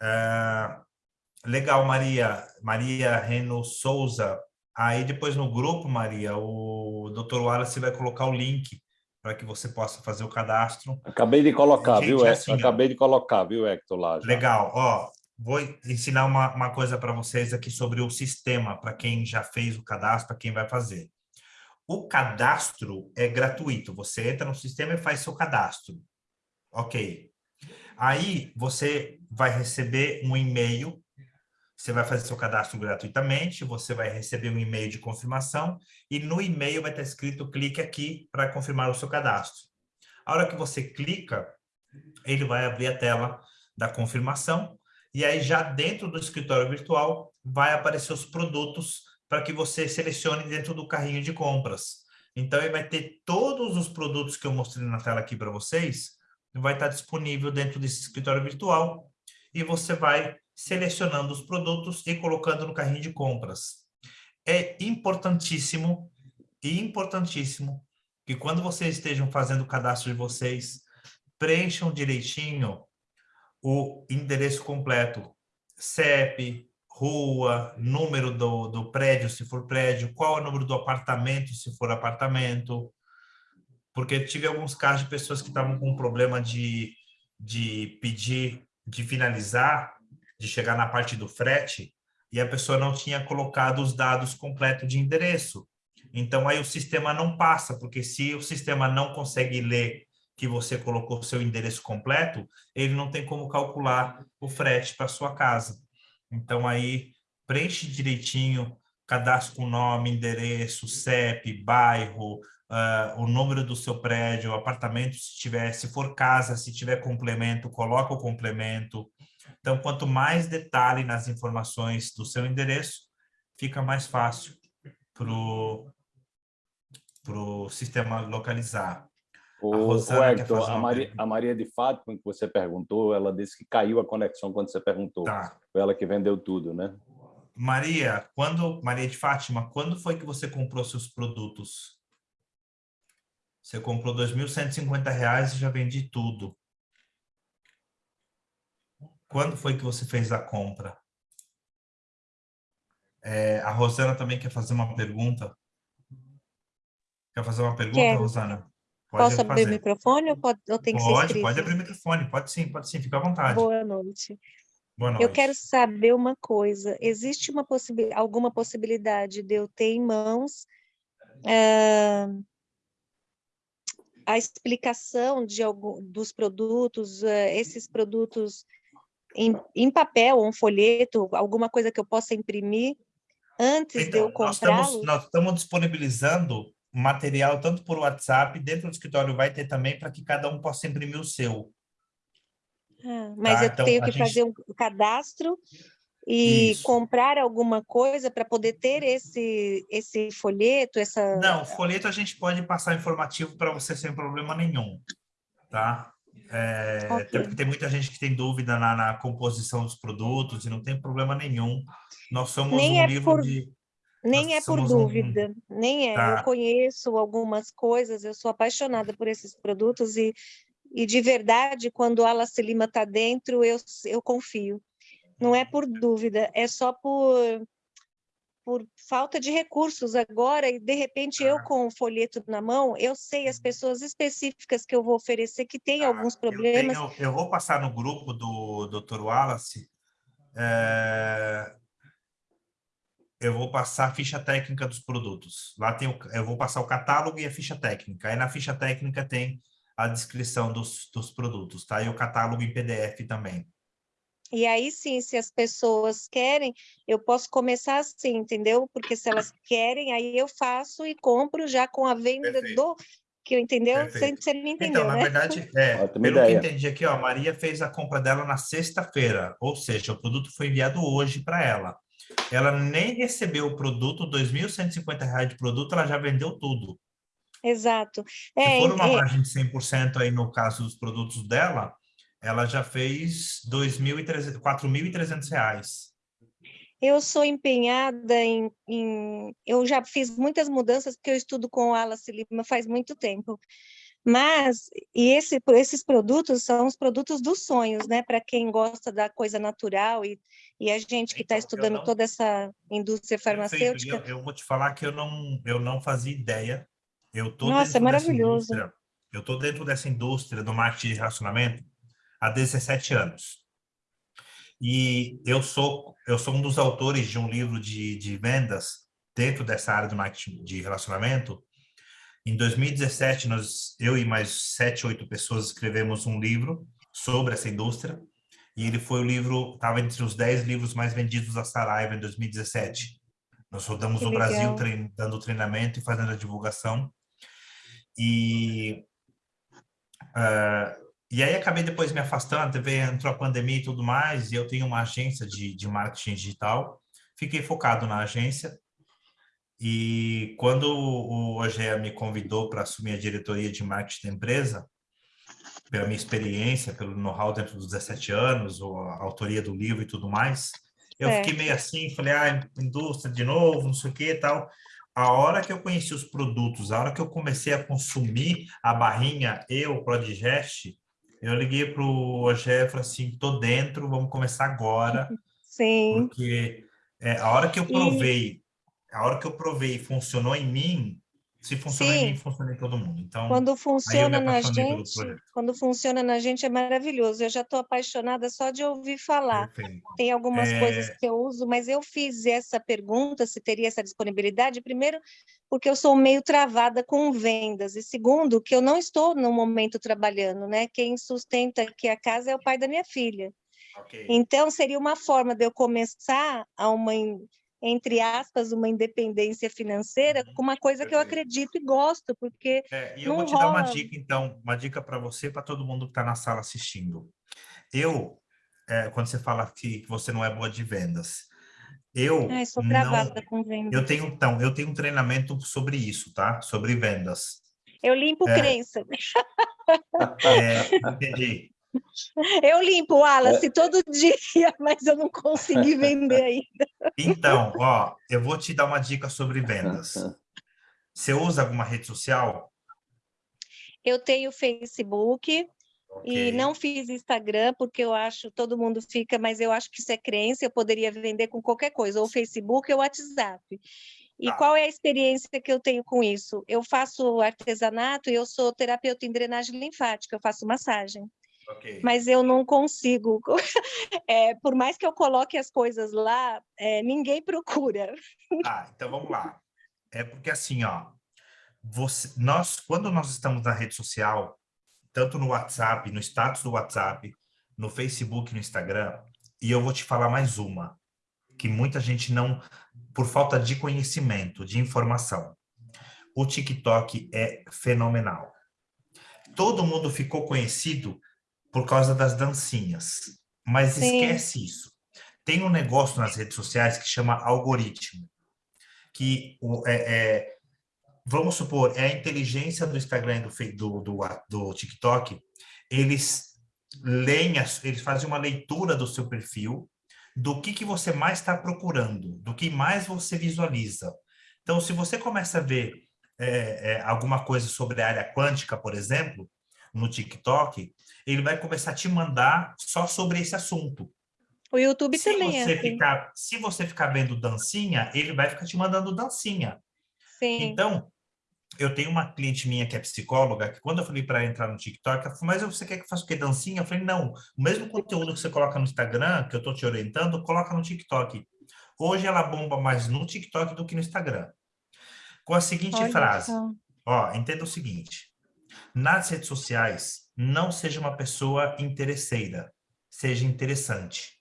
É, legal, Maria. Maria Reno Souza. Aí depois no grupo, Maria, o Dr. Wallace vai colocar o link para que você possa fazer o cadastro. Acabei de colocar, Gente, viu, Assim, Acabei de colocar, viu, Hector, lá. Já. Legal. Ó, vou ensinar uma, uma coisa para vocês aqui sobre o sistema, para quem já fez o cadastro, para quem vai fazer. O cadastro é gratuito. Você entra no sistema e faz seu cadastro. Ok. Aí você vai receber um e-mail. Você vai fazer seu cadastro gratuitamente. Você vai receber um e-mail de confirmação. E no e-mail vai estar escrito clique aqui para confirmar o seu cadastro. A hora que você clica, ele vai abrir a tela da confirmação. E aí já dentro do escritório virtual vai aparecer os produtos para que você selecione dentro do carrinho de compras. Então, ele vai ter todos os produtos que eu mostrei na tela aqui para vocês, vai estar disponível dentro desse escritório virtual, e você vai selecionando os produtos e colocando no carrinho de compras. É importantíssimo, e importantíssimo, que quando vocês estejam fazendo o cadastro de vocês, preencham direitinho o endereço completo, CEP, rua, número do, do prédio, se for prédio, qual é o número do apartamento, se for apartamento, porque tive alguns casos de pessoas que estavam com problema de, de pedir, de finalizar, de chegar na parte do frete, e a pessoa não tinha colocado os dados completos de endereço. Então, aí o sistema não passa, porque se o sistema não consegue ler que você colocou o seu endereço completo, ele não tem como calcular o frete para sua casa. Então, aí, preenche direitinho, cadastro com nome, endereço, CEP, bairro, uh, o número do seu prédio, apartamento, se tiver, se for casa, se tiver complemento, coloca o complemento. Então, quanto mais detalhe nas informações do seu endereço, fica mais fácil para o sistema localizar. O, o Hector, a Maria, a Maria, de Fátima, que você perguntou, ela disse que caiu a conexão quando você perguntou. Tá. Foi ela que vendeu tudo, né? Maria, quando Maria de Fátima, quando foi que você comprou seus produtos? Você comprou R$ 2.150 e já vendi tudo. Quando foi que você fez a compra? É, a Rosana também quer fazer uma pergunta. Quer fazer uma pergunta, Quero. Rosana? Pode Posso abrir o microfone ou, pode, ou tem que pode, ser escrito? Pode abrir o microfone, pode sim, pode sim, fica à vontade. Boa noite. Boa noite. Eu quero saber uma coisa, existe uma alguma possibilidade de eu ter em mãos uh, a explicação de algum, dos produtos, uh, esses produtos em, em papel, um folheto, alguma coisa que eu possa imprimir antes então, de eu comprá-los? Nós estamos disponibilizando material tanto por WhatsApp, dentro do escritório vai ter também para que cada um possa imprimir o seu. Ah, mas tá? eu então, tenho que gente... fazer um cadastro e Isso. comprar alguma coisa para poder ter esse, esse folheto, essa... Não, folheto a gente pode passar informativo para você sem problema nenhum, tá? É, okay. Porque tem muita gente que tem dúvida na, na, composição dos produtos e não tem problema nenhum. Nós somos Nem um é livro por... de nem é por dúvida, um... nem é. Tá. Eu conheço algumas coisas, eu sou apaixonada por esses produtos e, e de verdade, quando a Alice Lima está dentro, eu, eu confio. Não é por dúvida, é só por, por falta de recursos agora, e de repente eu Ah. com o folheto na mão, eu sei as pessoas específicas que eu vou oferecer que têm Ah, alguns eu problemas. tenho- Eu, vou passar no grupo do Dr. Wallace. é, eu vou passar a ficha técnica dos produtos. Lá tem o, eu vou passar o catálogo e a ficha técnica. Aí na ficha técnica tem a descrição dos, dos produtos, tá? E o catálogo em PDF também. E aí sim, se as pessoas querem, eu posso começar assim, entendeu? Porque se elas querem, aí eu faço e compro já com a venda Perfeito. do que eu entendeu? Você, Perfeito. você me entendeu, Então, na né? verdade, é, pelo que ideia. entendi aqui, ó, a Maria fez a compra dela na sexta-feira, ou seja, o produto foi enviado hoje para ela. Ela nem recebeu o produto, 2.150 reais de produto, ela já vendeu tudo. Exato. Se É, for uma é, margem de 100% aí no caso dos produtos dela, ela já fez R$ 2.300 4.300 reais. Eu sou empenhada em, em- Eu já fiz muitas mudanças, porque eu estudo com o Wallace Lima faz muito tempo. Mas, e esse, esses produtos são os produtos dos sonhos, né? Para quem gosta da coisa natural e, e a gente que está Então, estudando não- toda essa indústria farmacêutica. Eu, eu vou te falar que eu não, eu não fazia ideia. Eu tô Nossa, é maravilhoso. Eu tô dentro dessa indústria do marketing de relacionamento há 17 anos. E eu sou eu sou um dos autores de um livro de, de vendas dentro dessa área do marketing de relacionamento. Em 2017, nós, eu e mais sete, oito pessoas escrevemos um livro sobre essa indústria. E ele foi o livro, estava entre os 10 livros mais vendidos da Saraiva em 2017. Nós rodamos Que o Brasil trein- dando treinamento e fazendo a divulgação. E, ah, e aí acabei depois me afastando, veio, entrou a pandemia e tudo mais, e eu tenho uma agência de, de marketing digital. Fiquei focado na agência. E quando o OGEA me convidou para assumir a diretoria de marketing da empresa, pela minha experiência, pelo know-how dentro dos 17 anos, ou a autoria do livro e tudo mais, eu É. fiquei meio assim, falei, ah, indústria de novo, não sei o que e tal. A hora que eu conheci os produtos, a hora que eu comecei a consumir a barrinha e o Prodigest, eu liguei para o Ogé e falei assim, tô dentro, vamos começar agora, Sim, porque é, a hora que eu E- provei, a hora que eu provei e funcionou em mim, se funcionou em Sim. mim, funciona em todo mundo. Então, quando funciona na gente, quando funciona na gente é maravilhoso. Eu já estou apaixonada só de ouvir falar. perfeito. Tem algumas É. coisas que eu uso, mas eu fiz essa pergunta se teria essa disponibilidade, primeiro, porque eu sou meio travada com vendas, e segundo, que eu não estou no momento trabalhando, né? Quem sustenta aqui a casa é o pai da minha filha. Ok. Então, seria uma forma de eu começar a uma, entre aspas, uma independência financeira com uma coisa que eu acredito e gosto, porque É, e eu não vou te dar uma rola. dica, então, uma dica para você, para todo mundo que está na sala assistindo. Eu, é, quando você fala que, você não é boa de vendas, eu ai, sou não, com vendas. eu tenho então, eu tenho um treinamento sobre isso, tá? Sobre vendas. Eu limpo É. crença. É, entendi. Eu limpo, Wallace, todo dia, mas eu não consegui vender ainda. Então, ó, eu vou te dar uma dica sobre vendas. Você usa alguma rede social? Eu tenho Facebook e Ok. não fiz Instagram, porque eu acho, todo mundo fica, mas eu acho que isso é crença, eu poderia vender com qualquer coisa, ou Facebook ou WhatsApp. E Tá. qual é a experiência que eu tenho com isso? Eu faço artesanato e eu sou terapeuta em drenagem linfática, eu faço massagem. Ok. mas eu não consigo. É, por mais que eu coloque as coisas lá, é, ninguém procura. Ah, então vamos lá. É porque assim, ó, você, nós, quando nós estamos na rede social, tanto no WhatsApp, no status do WhatsApp, no Facebook, no Instagram, e eu vou te falar mais uma, que muita gente não, por falta de conhecimento, de informação. O TikTok é fenomenal. Todo mundo ficou conhecido por causa das dancinhas, mas Sim. esquece isso. Tem um negócio nas redes sociais que chama algoritmo que o, é, é, vamos supor, é a inteligência do Instagram e do, do, do, do TikTok, eles leem, as- eles fazem uma leitura do seu perfil, do que, que você mais está procurando, do que mais você visualiza. Então, se você começa a ver é, é, alguma coisa sobre a área quântica, por exemplo, no TikTok, ele vai começar a te mandar só sobre esse assunto. O YouTube Se também é você, assim. ficar, se você ficar vendo dancinha, ele vai ficar te mandando dancinha. Sim. Então, eu tenho uma cliente minha que é psicóloga, que quando eu falei para entrar no TikTok, ela falou, mas você quer que eu faça o quê? Dancinha? Eu falei, não, o mesmo conteúdo que você coloca no Instagram, que eu estou te orientando, coloca no TikTok. Hoje ela bomba mais no TikTok do que no Instagram. Com a seguinte Olha frase, ó, entenda o seguinte, nas redes sociais, não seja uma pessoa interesseira, seja interessante.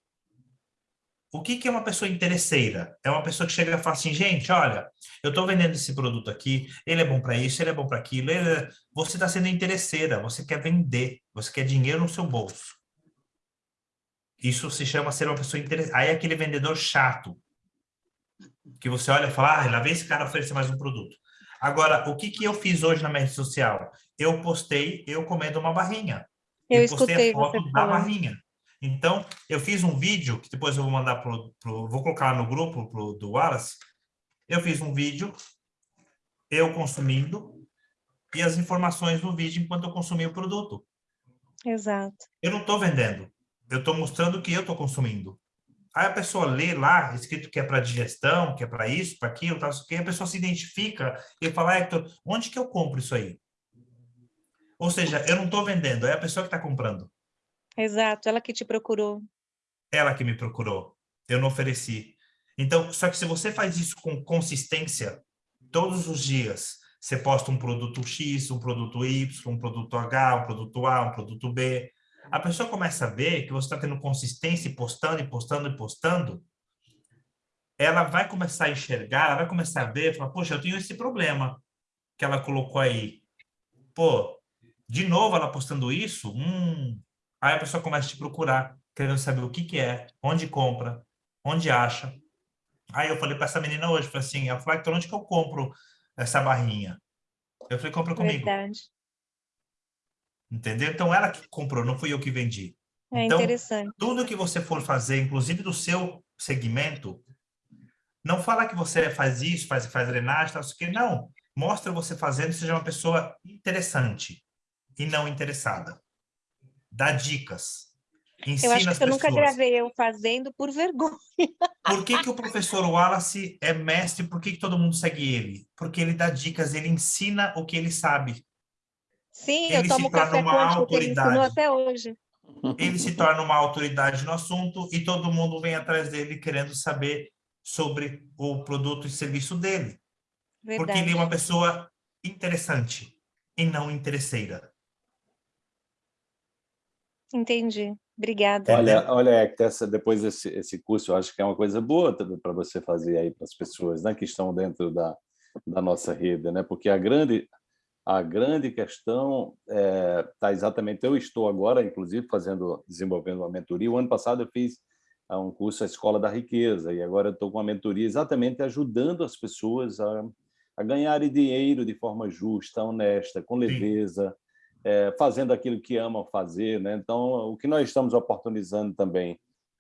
O que, que é uma pessoa interesseira? É uma pessoa que chega e fala assim, gente, olha, eu estou vendendo esse produto aqui, ele é bom para isso, ele é bom para aquilo. é-" Você está sendo interesseira, você quer vender, você quer dinheiro no seu bolso. Isso se chama ser uma pessoa interessada. Aí é aquele vendedor chato, que você olha e fala, ah, lá vem esse cara oferecer mais um produto. Agora, o que, que eu fiz hoje na minha rede social? Eu postei eu comendo uma barrinha. Eu E postei escutei a foto da falando. barrinha. Então, eu fiz um vídeo, que depois eu vou mandar pro, pro vou colocar no grupo pro, do Wallace. Eu fiz um vídeo, eu consumindo, e as informações do vídeo enquanto eu consumia o produto. Exato. Eu não estou vendendo, eu estou mostrando o que eu estou consumindo. Aí a pessoa lê lá, escrito que é para digestão, que é para isso, para aquilo, tal, aqui, a pessoa se identifica e fala, Hector, onde que eu compro isso aí? Ou seja, eu não estou vendendo, é a pessoa que está comprando. Exato. Ela que te procurou. Ela que me procurou, eu não ofereci. Então, só que se você faz isso com consistência, todos os dias, você posta um produto X, um produto Y, um produto H, um produto A, um produto B, a pessoa começa a ver que você está tendo consistência e postando, e postando, e postando, ela vai começar a enxergar, ela vai começar a ver, falar, poxa, eu tenho esse problema que ela colocou aí. Pô, de novo ela postando isso? Hum. Aí a pessoa começa a te procurar, querendo saber o que que é, onde compra, onde acha. Aí eu falei para essa menina hoje, falei assim, ela falou, Hector, onde que eu compro essa barrinha? Eu falei, compra comigo. Verdade. Entendeu? Então ela que comprou, não fui eu que vendi. É Então, interessante. tudo que você for fazer, inclusive do seu segmento, não fala que você faz isso, faz, faz drenagem, tal, isso aqui, não. Mostra você fazendo, seja uma pessoa interessante e não interessada. Dá dicas. Ensina Eu acho que eu nunca pessoas. gravei eu fazendo por vergonha. Por que, que o professor Wallace é mestre? Por que, que todo mundo segue ele? Porque ele dá dicas, ele ensina o que ele sabe. Sim, Ele eu se tomo torna café uma que ele autoridade. até hoje. Ele se torna uma autoridade no assunto e todo mundo vem atrás dele querendo saber sobre o produto e serviço dele. Porque Verdade. ele é uma pessoa interessante e não interesseira. Entendi. Obrigada. Olha, olha, Hector, essa, depois desse esse curso, eu acho que é uma coisa boa para você fazer aí para as pessoas né, que estão dentro da, da nossa rede, né? porque a grande, a grande questão está exatamente... Eu estou agora, inclusive, fazendo, desenvolvendo uma mentoria. O ano passado eu fiz ah, um curso, a Escola da Riqueza, e agora eu estou com uma mentoria exatamente ajudando as pessoas a, a ganharem dinheiro de forma justa, honesta, com leveza, é, fazendo aquilo que amam fazer. Né? Então, o que nós estamos oportunizando também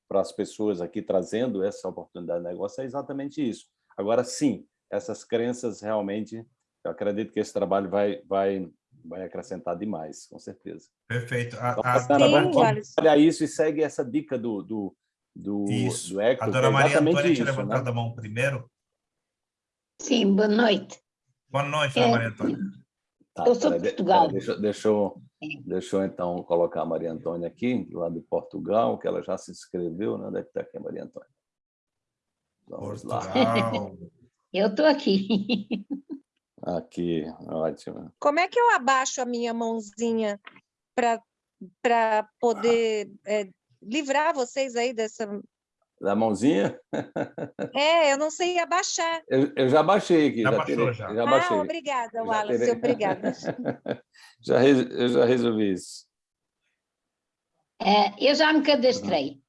para as pessoas aqui, trazendo essa oportunidade de negócio, é exatamente isso. Agora, sim, essas crenças realmente, eu acredito que esse trabalho vai, vai, vai acrescentar demais, com certeza. Perfeito. A, Então, a, Sim, vamos- Wallace. olha isso e segue essa dica do, do, do, isso. do Hector, a que dona é Maria Antônia tinha isso, levantado né? a mão primeiro. Sim, boa noite. Boa noite, dona É. Maria Antônia. Tá, Eu sou de Portugal. peraí, deixa, deixa, eu, deixa eu, então, colocar a Maria Antônia aqui, lá de Portugal, que ela já se inscreveu, né? Onde é que está aqui a Maria Antônia? Vamos lá. Portugal. Eu estou aqui. Aqui, ótimo. Como é que eu abaixo a minha mãozinha para poder é, livrar vocês aí dessa. Da mãozinha? É, eu não sei abaixar. Eu, eu já baixei aqui. Já já, baixou, tirei, já. já ah, baixei. obrigada, Já Wallace, obrigada. já, re- eu já resolvi isso. Eh, eu já me cadastrei.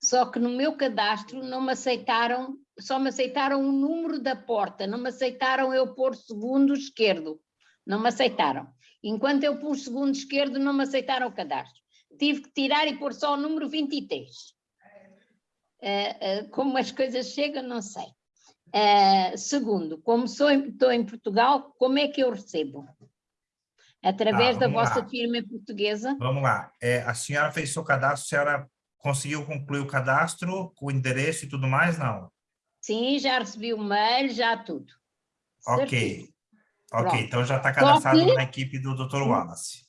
Só que no meu cadastro não me aceitaram, só me aceitaram o número da porta, não me aceitaram eu pôr segundo esquerdo. Não me aceitaram. Enquanto eu pus segundo esquerdo, não me aceitaram o cadastro. Tive que tirar e pôr só o número 23. Eh, eh, como as coisas chegam, não sei. Eh, segundo, como sou estou em Portugal, como é que eu recebo? Através Ah, da vossa lá. firma portuguesa? Vamos lá. É, a senhora fez seu cadastro, a senhora conseguiu concluir o cadastro o endereço e tudo mais? Não? Sim, já recebi o mail, já tudo. Ok. Certinho. Ok, Pronto. então já está cadastrado que- na equipe do Dr. Wallace.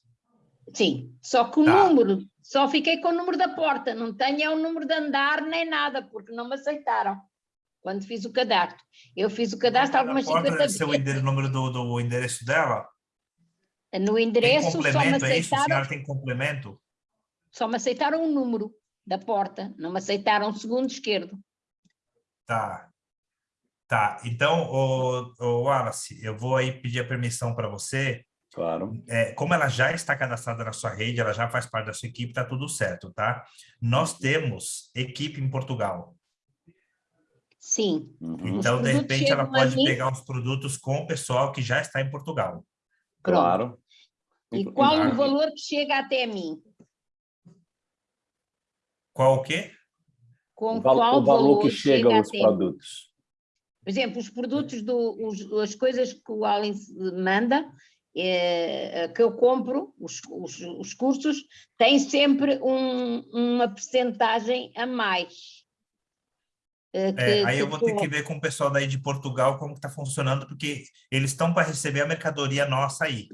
Sim, só que o Tá. número, só fiquei com o número da porta, não tenho é o número de andar nem nada, porque não me aceitaram quando fiz o cadastro. Eu fiz o cadastro algumas Na porta 50 deve ser o vezes. número do, do endereço dela? No endereço só me complemento, é isso? A aceitaram, senhora tem complemento? só me aceitaram o número da porta, não me aceitaram o segundo esquerdo. Tá. Tá, então, o, o Wallace, eu vou aí pedir a permissão para você. Claro. É, como ela já está cadastrada na sua rede, ela já faz parte da sua equipe, tá tudo certo, tá? Nós temos equipe em Portugal. Sim, Uhum. Então, de produtos repente, ela pode mim. pegar os produtos com o pessoal que já está em Portugal. pronto. Claro. E qual Claro. o valor que chega até mim? Qual o quê? Com O val- qual o valor que chega chega aos até mim? produtos. Por exemplo, os produtos, do, os- as coisas que o Allen manda, que eu compro, os, os, os cursos, têm sempre um- uma percentagem a mais. eh, É, que- aí eu vou ter que ver com o pessoal daí de Portugal como está funcionando, porque eles estão para receber a mercadoria nossa aí.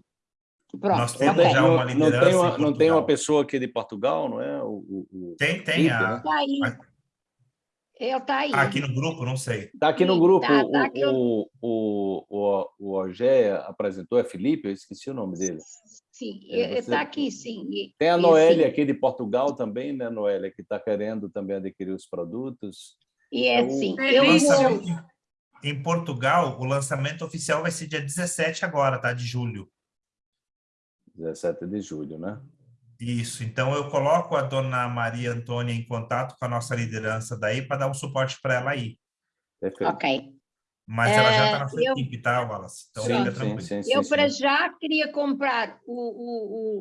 Pronto, nós Não temos ok. tem, já não- uma não liderança tem em uma, não tem uma pessoa aqui de Portugal, não é? O, o- o- Tem, tem. A, né? Está aí. a- Ele está aí. ah, aqui no grupo, não sei. Tá aqui no Sim, grupo, tá- o, tá aqui o, o, o, o Ogé apresentou, é Felipe, eu esqueci o nome dele. Sim, É, você- está aqui, sim. Tem a Noélia assim- aqui de Portugal também, né, Noélia, que está querendo também adquirir os produtos. E é Eu- assim, O eu lançamento em- em Portugal, o lançamento oficial vai ser dia 17 agora, tá? De julho. 17 de julho, né? Isso. Então eu coloco a dona Maria Antônia em contato com a nossa liderança daí para dar um suporte para ela aí. Perfeito. Ok. Mas ela já está É, na sua eu- equipe, tá, Wallace? Então sim, fica tranquilo. sim, sim, Eu, para já, queria comprar o- o- o-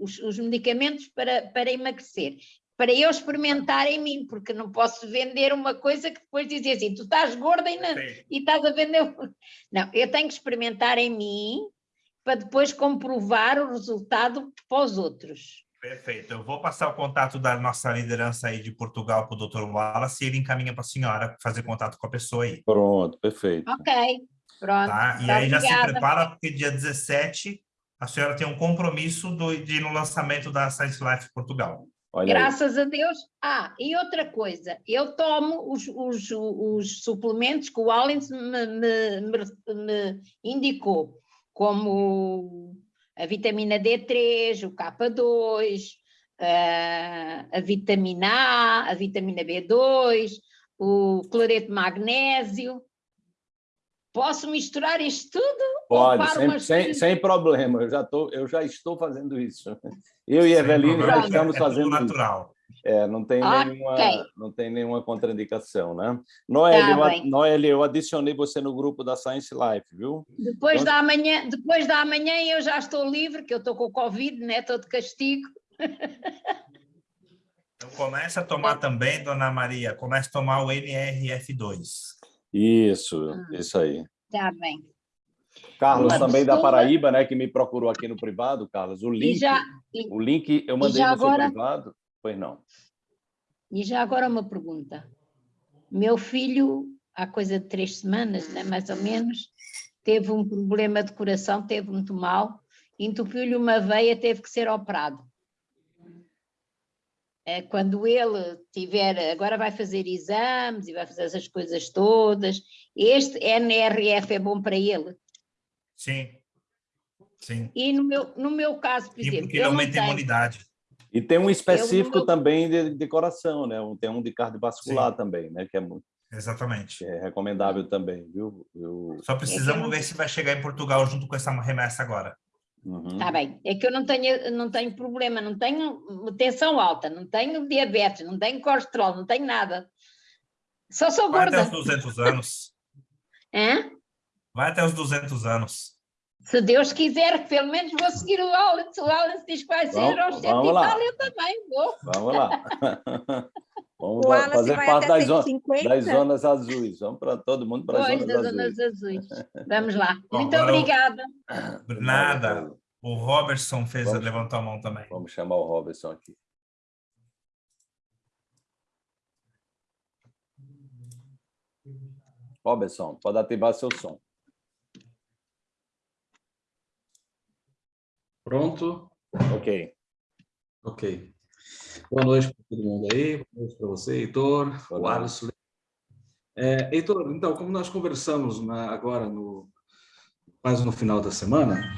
o- os, os medicamentos para, para emagrecer, para eu experimentar em mim, porque não posso vender uma coisa que depois dizia assim, tu estás gorda e, não- e estás a vender... um-". Não, eu tenho que experimentar em mim para depois comprovar o resultado para os outros. Perfeito. Eu vou passar o contato da nossa liderança aí de Portugal para o Dr. Wallace e ele encaminha para a senhora fazer contato com a pessoa aí. Pronto, perfeito. Ok, pronto. Tá? E tá, aí já se obrigada. prepara, porque dia 17 a senhora tem um compromisso do, de ir no lançamento da Science Life Portugal. Olha aí. Graças a Deus. Ah, e outra coisa, eu tomo os, os, os suplementos que o Allens me, me- me- me indicou, como a vitamina D3, o K2, ah, a vitamina A, a vitamina B2, o cloreto de magnésio. Posso misturar isto tudo? Pode, sem, umas sem, sem problema, eu já, tô, eu já estou fazendo isso. Eu e Sem Eveline já estamos é fazendo isso. natural. É, não tem, Ok. nenhuma, não tem nenhuma contraindicação, né? Noelle, eu, Tá bem. Noelle, eu adicionei você no grupo da Science Life, viu? Depois Então- da manhã, depois da manhã eu já estou livre, que eu estou com o Covid, né? Estou de castigo. Então começa a tomar também, dona Maria, começa a tomar o NRF2. Isso, Ah. isso aí. Está bem. Carlos Uma também da pessoa- Paraíba, né, que me procurou aqui no privado, Carlos. O E link, já, o link eu mandei já no seu agora- privado. Pois não. e já agora uma pergunta. Meu filho, há coisa de três semanas, né, mais ou menos, teve um problema de coração, teve muito mal, entupiu-lhe uma veia, teve que ser operado. É, Quando ele tiver, agora vai fazer exames e vai fazer essas coisas todas, este NRF é bom para ele. Sim. Sim. E no meu, no meu caso, por E exemplo, porque ele eu não aumenta a tenho, imunidade. E tem um específico também de, de coração, né? Um- Tem um de cardiovascular também, né? Que é, muito, Exatamente. que é recomendável também, viu? Eu, Só precisamos não- ver se vai chegar em Portugal junto com essa remessa agora. uhum. Está bem, é que eu não tenho, não tenho problema, não tenho tensão alta, não tenho diabetes, não tenho colesterol, não tenho nada. Só sou Vai até gorda. os 200 anos. Hã? Vai até os 200 anos. Se Deus quiser, pelo menos vou seguir o Alan. Se o Alan diz que vai ser aos 100 vamos e tal, eu também vou. Vamos lá. Vamos lá, fazer parte das, zo- 150? das zonas azuis. Vamos para todo mundo para as zonas das azuis. zonas azuis. Vamos lá. Bom, Muito agora eu- obrigada. Nada. O Robertson fez, Vamos. levantou a mão também. Vamos chamar o Robertson aqui. Robertson, pode ativar seu som. Pronto? Ok. Ok. Boa noite para todo mundo aí, boa noite para você, Heitor, o. Alisson. É, Heitor, então, como nós conversamos na- agora, no, quase no final da semana,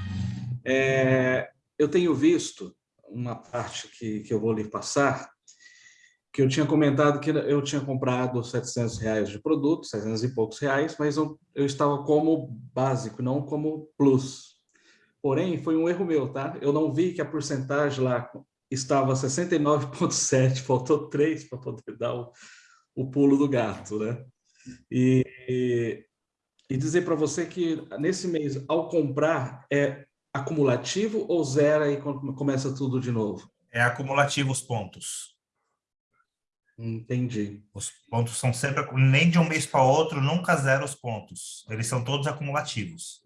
é, eu tenho visto uma parte que, que eu vou lhe passar, que eu tinha comentado que eu tinha comprado 700 reais de produto, 700 e poucos reais, mas eu, eu estava como básico, não como plus. Porém, foi um erro meu, tá? Eu não vi que a porcentagem lá estava 69,7, faltou 3 para poder dar o, o pulo do gato, né? E, e, e dizer para você que nesse mês, ao comprar, é acumulativo ou zera e com- começa tudo de novo? É acumulativo os pontos. Entendi. Os pontos são sempre, nem de um mês para outro, nunca zero os pontos. Eles são todos acumulativos.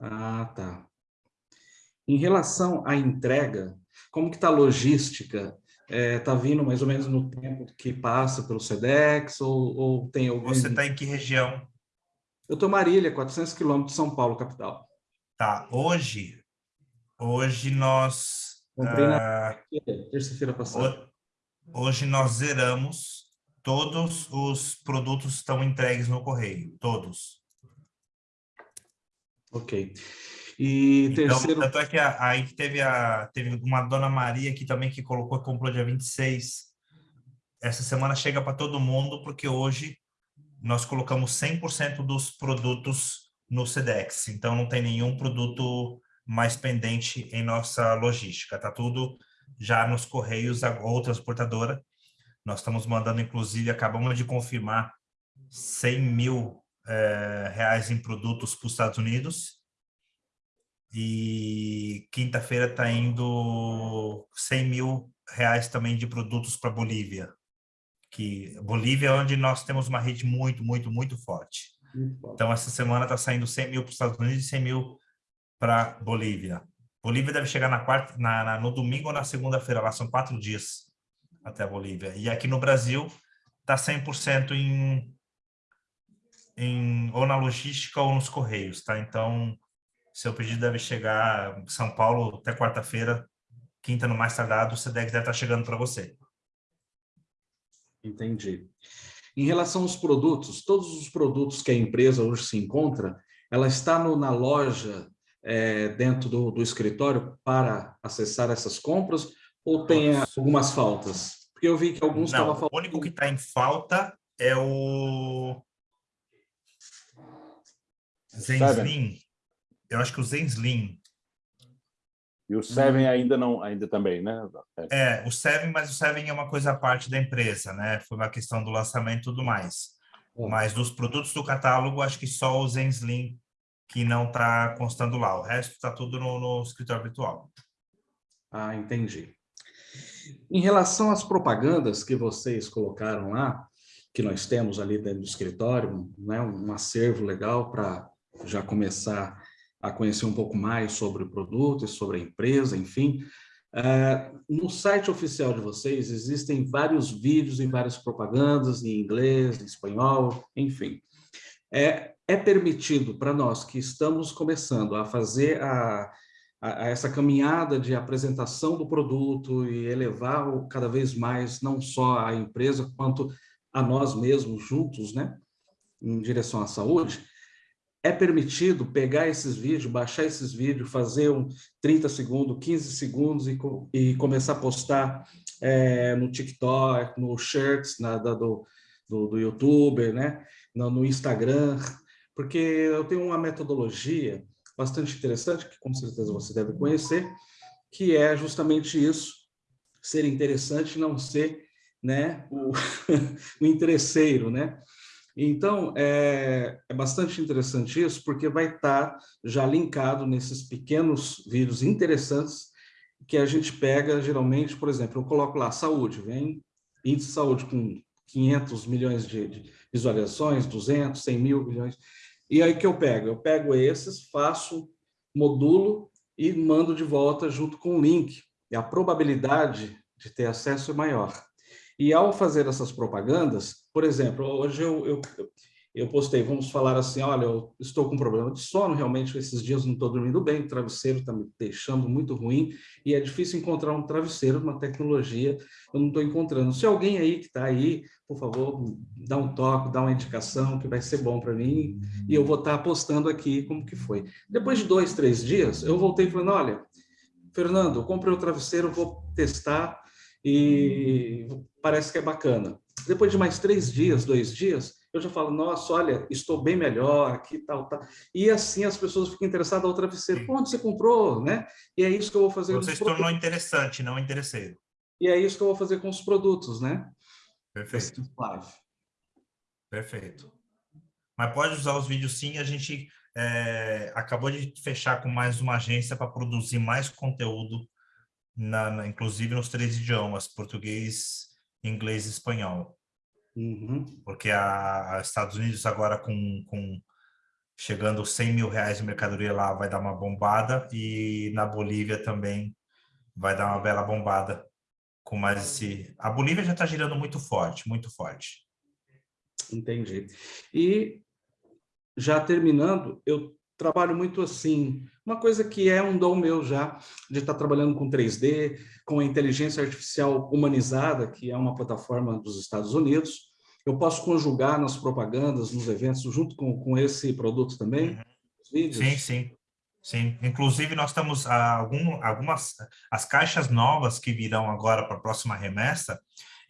Ah, tá. Em relação à entrega, como que está a logística? Está vindo mais ou menos no tempo que passa pelo SEDEX ou, ou tem algum... Você está em que região? Eu estou em Marília, 400 quilômetros de São Paulo, capital. Tá, hoje, hoje nós, Comprei na- ah, Terça-feira passada. ho- hoje nós zeramos, todos os produtos estão entregues no correio, todos. Ok. E Então, terceiro... tanto é que a- aí teve, a, teve uma dona Maria aqui também que colocou, comprou dia 26. Essa semana chega para todo mundo, porque hoje nós colocamos 100% dos produtos no SEDEX. Então, não tem nenhum produto mais pendente em nossa logística. Está tudo já nos correios ou transportadora. Nós estamos mandando, inclusive, acabamos de confirmar 100 mil eh, reais em produtos para os Estados Unidos. E quinta-feira está indo 100 mil reais também de produtos para Bolívia. Que Bolívia é onde nós temos uma rede muito, muito, muito forte. Então, essa semana está saindo 100 mil para os Estados Unidos e 100 mil para Bolívia. Bolívia deve chegar na quarta, na, na- no domingo ou na segunda-feira, lá são quatro dias até a Bolívia. E aqui no Brasil está 100% em, em ou na logística ou nos correios, tá? Então, seu pedido deve chegar em São Paulo até quarta-feira, quinta no mais tardado, o SEDEX deve estar chegando para você. Entendi. Em relação aos produtos, todos os produtos que a empresa hoje se encontra, ela está no- na loja é, dentro do, do escritório para acessar essas compras ou tem algumas faltas? Porque eu vi que alguns estavam o faltando. único que está em falta é o Zenslim. Eu acho que o Zenslim. E o Seven ainda não, ainda também, né? É, o Seven, mas o Seven é uma coisa à parte da empresa, né? Foi uma questão do lançamento e tudo mais. Hum. Mas dos produtos do catálogo, acho que só o Zenslim que não está constando lá. O resto está tudo no, no escritório virtual. Ah, entendi. Em relação às propagandas que vocês colocaram lá, que nós temos ali dentro do escritório, né, um acervo legal para já começar a conhecer um pouco mais sobre o produto e sobre a empresa, enfim. Eh, no site oficial de vocês existem vários vídeos e várias propagandas em inglês, em espanhol, enfim. É, é permitido para nós que estamos começando a fazer a, a, a essa caminhada de apresentação do produto e elevar o, cada vez mais não só a empresa quanto a nós mesmos juntos, né, em direção à saúde, é permitido pegar esses vídeos, baixar esses vídeos, fazer um 30 segundos, 15 segundos e, e começar a postar eh, no TikTok, no Shirts, na, da, do, do, do YouTuber, né, no, no Instagram, porque eu tenho uma metodologia bastante interessante, que com certeza você deve conhecer, que é justamente isso, ser interessante e não ser né, o, o interesseiro, né? Então, é, é bastante interessante isso, porque vai estar já linkado nesses pequenos vídeos interessantes que a gente pega, geralmente, por exemplo, eu coloco lá, saúde, vem índice de saúde com 500 milhões de, de visualizações, 200, 100 mil milhões, e aí que eu pego? Eu pego esses, faço modulo e mando de volta junto com o link, e a probabilidade de ter acesso é maior. E ao fazer essas propagandas, por exemplo, hoje eu, eu, eu postei, vamos falar assim, olha, eu estou com problema de sono, realmente esses dias não estou dormindo bem, o travesseiro está me deixando muito ruim, e é difícil encontrar um travesseiro, uma tecnologia, eu não estou encontrando. Se alguém aí que está aí, por favor, dá um toque, dá uma indicação, que vai ser bom para mim, e eu vou estar tá postando aqui como que foi. Depois de dois, três dias, eu voltei falando, olha, Fernando, comprei o travesseiro, vou testar, e parece que é bacana. Depois de mais três dias, dois dias, eu já falo, nossa, olha, estou bem melhor, aqui, tal, tal. E assim as pessoas ficam interessadas travesseiro. Sim. Onde você comprou, né? E é isso que eu vou fazer. Você se tornou interessante, não interesseiro. E é isso que eu vou fazer com os produtos, né? Perfeito. Perfeito. Mas pode usar os vídeos sim, a gente é, acabou de fechar com mais uma agência para produzir mais conteúdo, na, na, inclusive nos três idiomas, português, inglês e espanhol. Uhum. Porque a, a, Estados Unidos agora com, com chegando 100 mil reais de mercadoria lá vai dar uma bombada e na Bolívia também vai dar uma bela bombada com mais esse... A Bolívia já está girando muito forte, muito forte. Entendi. E já terminando, eu trabalho muito assim, uma coisa que é um dom meu já, de estar trabalhando com 3D, com a inteligência artificial humanizada, que é uma plataforma dos Estados Unidos, eu posso conjugar nas propagandas, nos eventos, junto com, com esse produto também? Uhum. Vídeos? Sim, sim. Sim, inclusive nós estamos a algum, algumas as caixas novas que virão agora para a próxima remessa,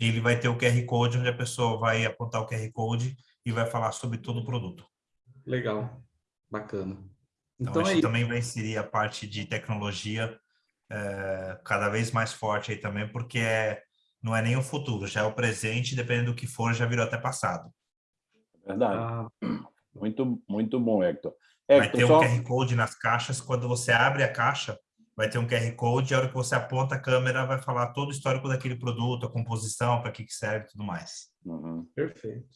ele vai ter o QR Code onde a pessoa vai apontar o QR Code e vai falar sobre todo o produto. Legal, bacana. Então, então a gente é também vai inserir a parte de tecnologia é, cada vez mais forte aí também, porque é não é nem o futuro, já é o presente, dependendo do que for, já virou até passado. Verdade. Ah. Muito, muito bom, Hector. Hector vai ter só... um QR Code nas caixas, quando você abre a caixa, vai ter um QR Code, e a hora que você aponta a câmera, vai falar todo o histórico daquele produto, a composição, para que, que serve e tudo mais. Uhum. Perfeito.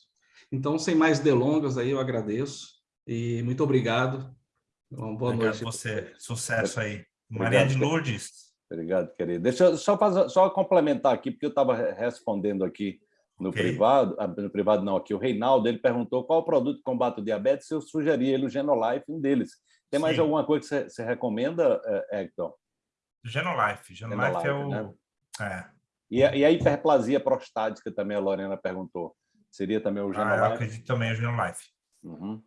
Então, sem mais delongas, aí eu agradeço e muito obrigado. Uma boa obrigado noite. você. Sucesso aí. Obrigado, Maria de Lourdes. Obrigado, querido. Deixa eu só, fazer, só complementar aqui, porque eu estava respondendo aqui no okay. privado, ah, no privado não, aqui o Reinaldo, ele perguntou qual produto que combate o diabetes, eu sugeri ele o Genolife, um deles. Tem mais Sim. alguma coisa que você, você recomenda, eh, Hector? Genolife. Genolife, Genolife é o... Né? É. E, a, e a hiperplasia prostática também, a Lorena perguntou. Seria também o Genolife? Ah, eu acredito também o Genolife. Uhum.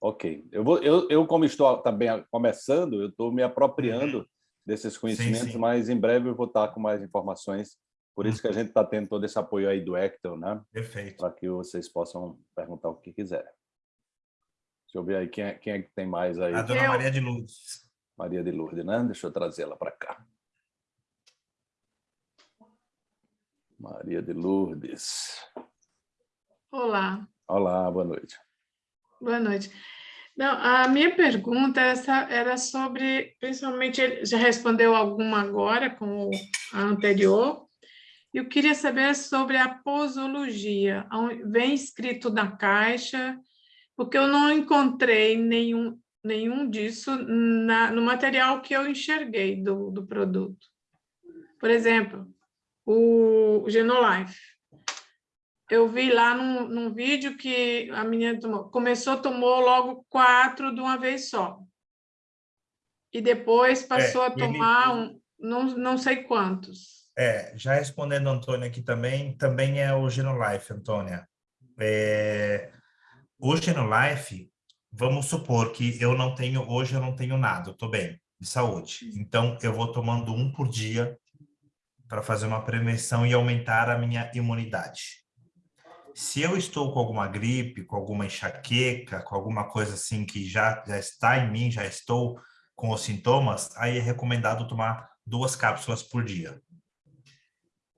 Ok. Eu, vou, eu, eu, como estou também começando, eu estou me apropriando uhum desses conhecimentos, sim, sim. mas em breve eu vou estar com mais informações. Por isso que a uhum. gente está tendo todo esse apoio aí do Hector, né? Perfeito. Para que vocês possam perguntar o que quiserem. Deixa eu ver aí quem é, quem é que tem mais aí. A dona eu... Maria de Lourdes. Maria de Lourdes, né? Deixa eu trazê-la para cá. Maria de Lourdes. Olá. Olá, boa noite. Boa noite. Não, a minha pergunta essa era sobre, principalmente, ele já respondeu alguma agora com a anterior, eu queria saber sobre a posologia, vem escrito na caixa, porque eu não encontrei nenhum, nenhum disso na, no material que eu enxerguei do, do produto. Por exemplo, o Genolife eu vi lá num, num vídeo que a menina tomou, começou, tomou logo quatro de uma vez só. E depois passou é, a tomar ele... um, não, não sei quantos. É, já respondendo Antônia aqui também, também é o Genolife, Antônia. É, o Genolife, vamos supor que eu não tenho, hoje eu não tenho nada, eu estou bem, de saúde. Então, eu vou tomando um por dia para fazer uma prevenção e aumentar a minha imunidade. Se eu estou com alguma gripe, com alguma enxaqueca, com alguma coisa assim que já, já está em mim, já estou com os sintomas, aí é recomendado tomar duas cápsulas por dia.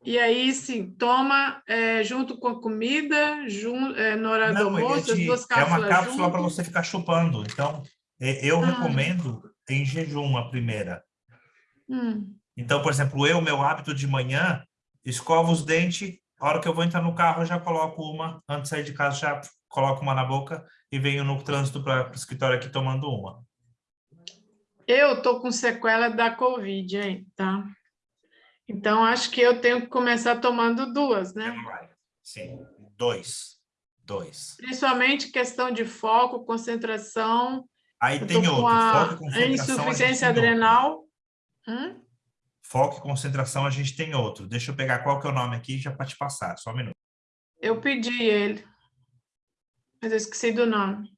E aí, sim, toma é, junto com a comida, jun, é, na hora Não, do almoço, as duas cápsulas É uma cápsula para você ficar chupando. Então, é, eu ah. recomendo em jejum a primeira. Hum. Então, por exemplo, eu, meu hábito de manhã, escovo os dentes, a hora que eu vou entrar no carro, eu já coloco uma, antes de sair de casa, já coloco uma na boca e venho no trânsito para o escritório aqui tomando uma. Eu tô com sequela da Covid, hein, tá? Então, acho que eu tenho que começar tomando duas, né? Sim, dois. Dois. Principalmente questão de foco, concentração. Aí Eu tem outro, foco concentração. insuficiência adrenal. Hum? Foco e concentração a gente tem outro. Deixa eu pegar qual que é o nome aqui já para te passar, só um minuto. Eu pedi ele, mas eu esqueci do nome.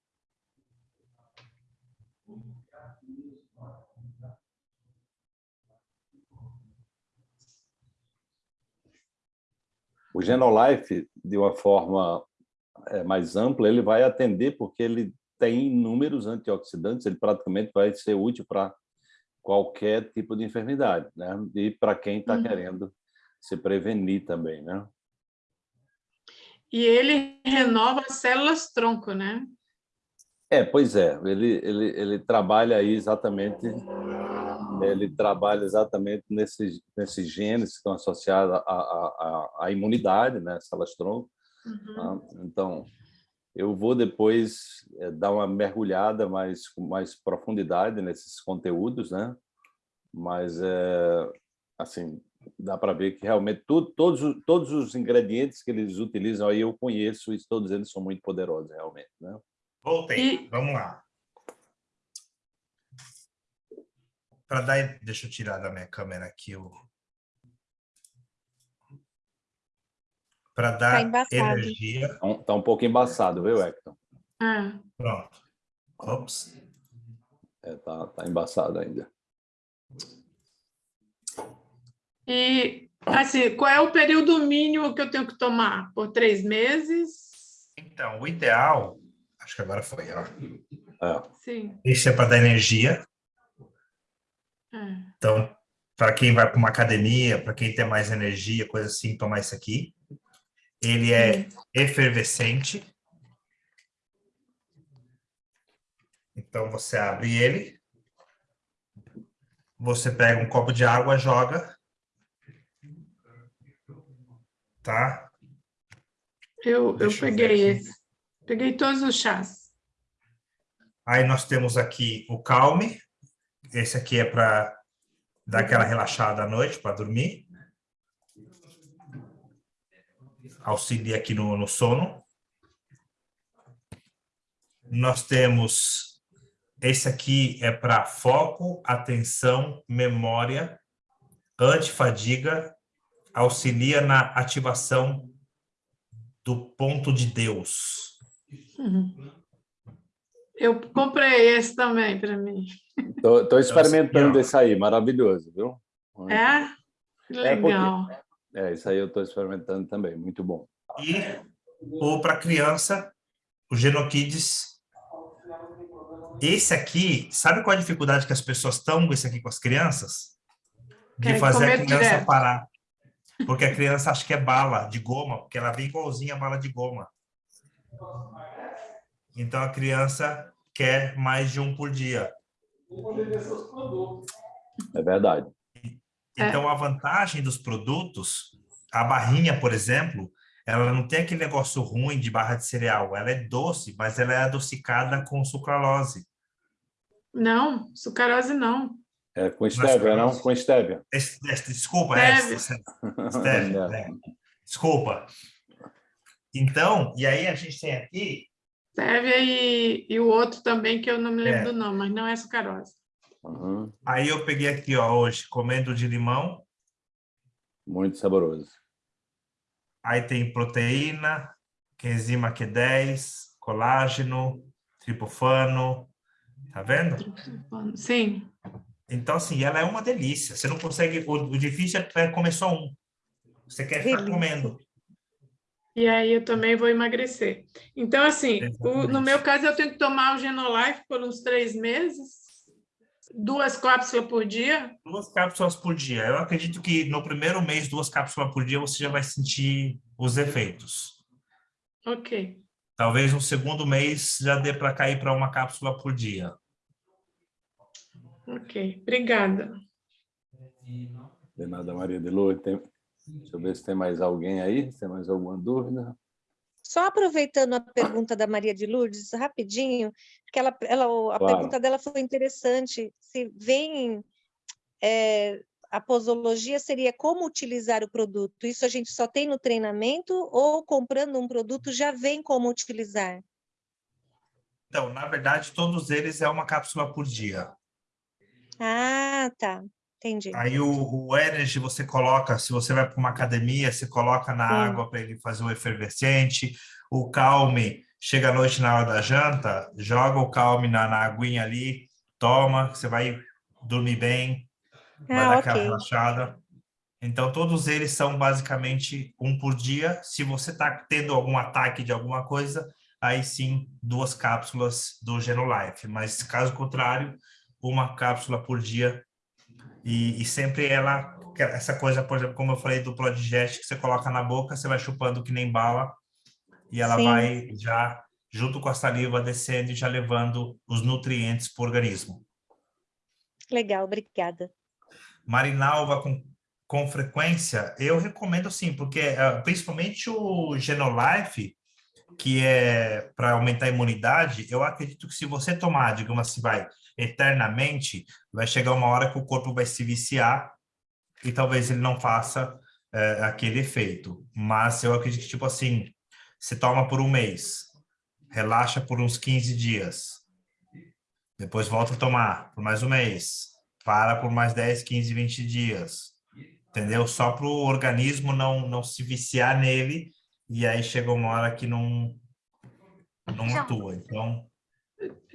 O Genolife, de uma forma eh, mais ampla, ele vai atender porque ele tem inúmeros antioxidantes, ele praticamente vai ser útil para qualquer tipo de enfermidade, né? E para quem está Uhum. querendo se prevenir também, né? E ele renova as células tronco, né? É, pois é, ele, ele, ele trabalha aí exatamente, ele trabalha exatamente nesses, nesses genes que estão associados à, à, à- imunidade, né, células tronco. Uhum. tá? Então, eu vou depois eh, dar uma mergulhada mais com mais profundidade nesses conteúdos, né? Mas, é, assim, dá para ver que realmente tudo, todos, os- todos os ingredientes que eles utilizam aí eu conheço e todos eles são muito poderosos, realmente, né? Voltei, vamos lá. Para dar, deixa eu tirar da minha câmera aqui o para Tá dar embaçado. energia. Tá um- Tá pouco embaçado, viu, Hector? É. Pronto. Ops. É, tá, tá embaçado ainda. E, assim, qual é o período mínimo que eu tenho que tomar? Por três meses? Então, o ideal, acho que agora foi, ó. É. Sim. Esse é para dar energia. É. Então, para quem vai para uma academia, para quem tem mais energia, coisa assim, tomar isso aqui. Ele é efervescente. Então, você abre ele. Você pega um copo de água, joga. Tá? Eu, eu Deixa eu ver peguei esse. Peguei todos os chás. Aí nós temos aqui o calme. Esse aqui é para dar aquela relaxada à noite, para dormir. Auxilia aqui no, no sono. Nós temos esse aqui é para foco, atenção, memória, antifadiga, auxilia na ativação do ponto de Deus. Uhum. Eu comprei esse também para mim. Estou experimentando esse aí, maravilhoso, viu? É? Que É, porque- legal. É, isso aí eu estou experimentando também, muito bom. E ou para criança, o Genokids. Esse aqui, sabe qual a dificuldade que as pessoas estão com esse aqui com as crianças? De Querem fazer a criança direto. parar. Porque a criança acha que é bala de goma, porque ela vem igualzinha a bala de goma. Então a criança quer mais de um por dia. É verdade. Então, a vantagem dos produtos, a barrinha, por exemplo, ela não tem aquele negócio ruim de barra de cereal. Ela é doce, mas ela é adocicada com sucralose. Não, sucarose não. É com stevia, não? Com stevia. Esse- Desculpa, é, Stevia. stevia, é. Desculpa. Então, e aí a gente tem aqui, Stevia e, e o outro também, que eu não me lembro É. do nome, mas não é sucarose. Uhum, aí eu peguei aqui, ó, hoje, comendo de limão, Muito saboroso. aí tem proteína, coenzima Q10, colágeno, triptofano, tá vendo? Sim. Então, assim, ela é uma delícia. Você não consegue. O, o difícil é comer só um. Você quer ficar Delícia. comendo. E aí eu também vou emagrecer. Então, assim, o- no meu caso, eu tenho que tomar o Genolife por uns três meses, duas cápsulas por dia. Duas cápsulas por dia. Eu acredito que no primeiro mês, duas cápsulas por dia, você já vai sentir os efeitos. Ok. Talvez no segundo mês já dê para cair para uma cápsula por dia. Ok, obrigada. De nada, Maria de Lourdes. Tem... Deixa eu ver se tem mais alguém aí, se tem mais alguma dúvida. Só aproveitando a pergunta da Maria de Lourdes, rapidinho, porque ela, ela, a Claro. pergunta dela foi interessante. Se vem é, a posologia seria como utilizar o produto. Isso a gente só tem no treinamento ou comprando um produto já vem como utilizar? Então, na verdade, todos eles é uma cápsula por dia. Ah, tá. Entendi. Aí o, o Energy você coloca, se você vai para uma academia, você coloca na Sim. água para ele fazer o efervescente. O Calme, chega à noite na hora da janta, joga o Calme na, na aguinha ali, toma, você vai dormir bem, vai Ah, dar aquela ok. relaxada. Então, todos eles são basicamente um por dia. Se você está tendo algum ataque de alguma coisa, aí sim, duas cápsulas do Genolife. Mas, caso contrário, uma cápsula por dia. E, e sempre ela, essa coisa, por exemplo, como eu falei do Prodigest, que você coloca na boca, você vai chupando que nem bala, e ela Sim. vai já, junto com a saliva, descendo e já levando os nutrientes para o organismo. Legal, obrigada. Marinalva com, com frequência, eu recomendo sim, porque ah, principalmente o Genolife, que é para aumentar a imunidade, eu acredito que se você tomar, digamos assim, vai eternamente, vai chegar uma hora que o corpo vai se viciar e talvez ele não faça eh, aquele efeito. Mas eu acredito que, tipo assim, você toma por um mês, relaxa por uns 15 dias, depois volta a tomar por mais um mês, para por mais 10, 15, 20 dias, entendeu? Só para o organismo não, não se viciar nele e aí chega uma hora que não, não atua. Então,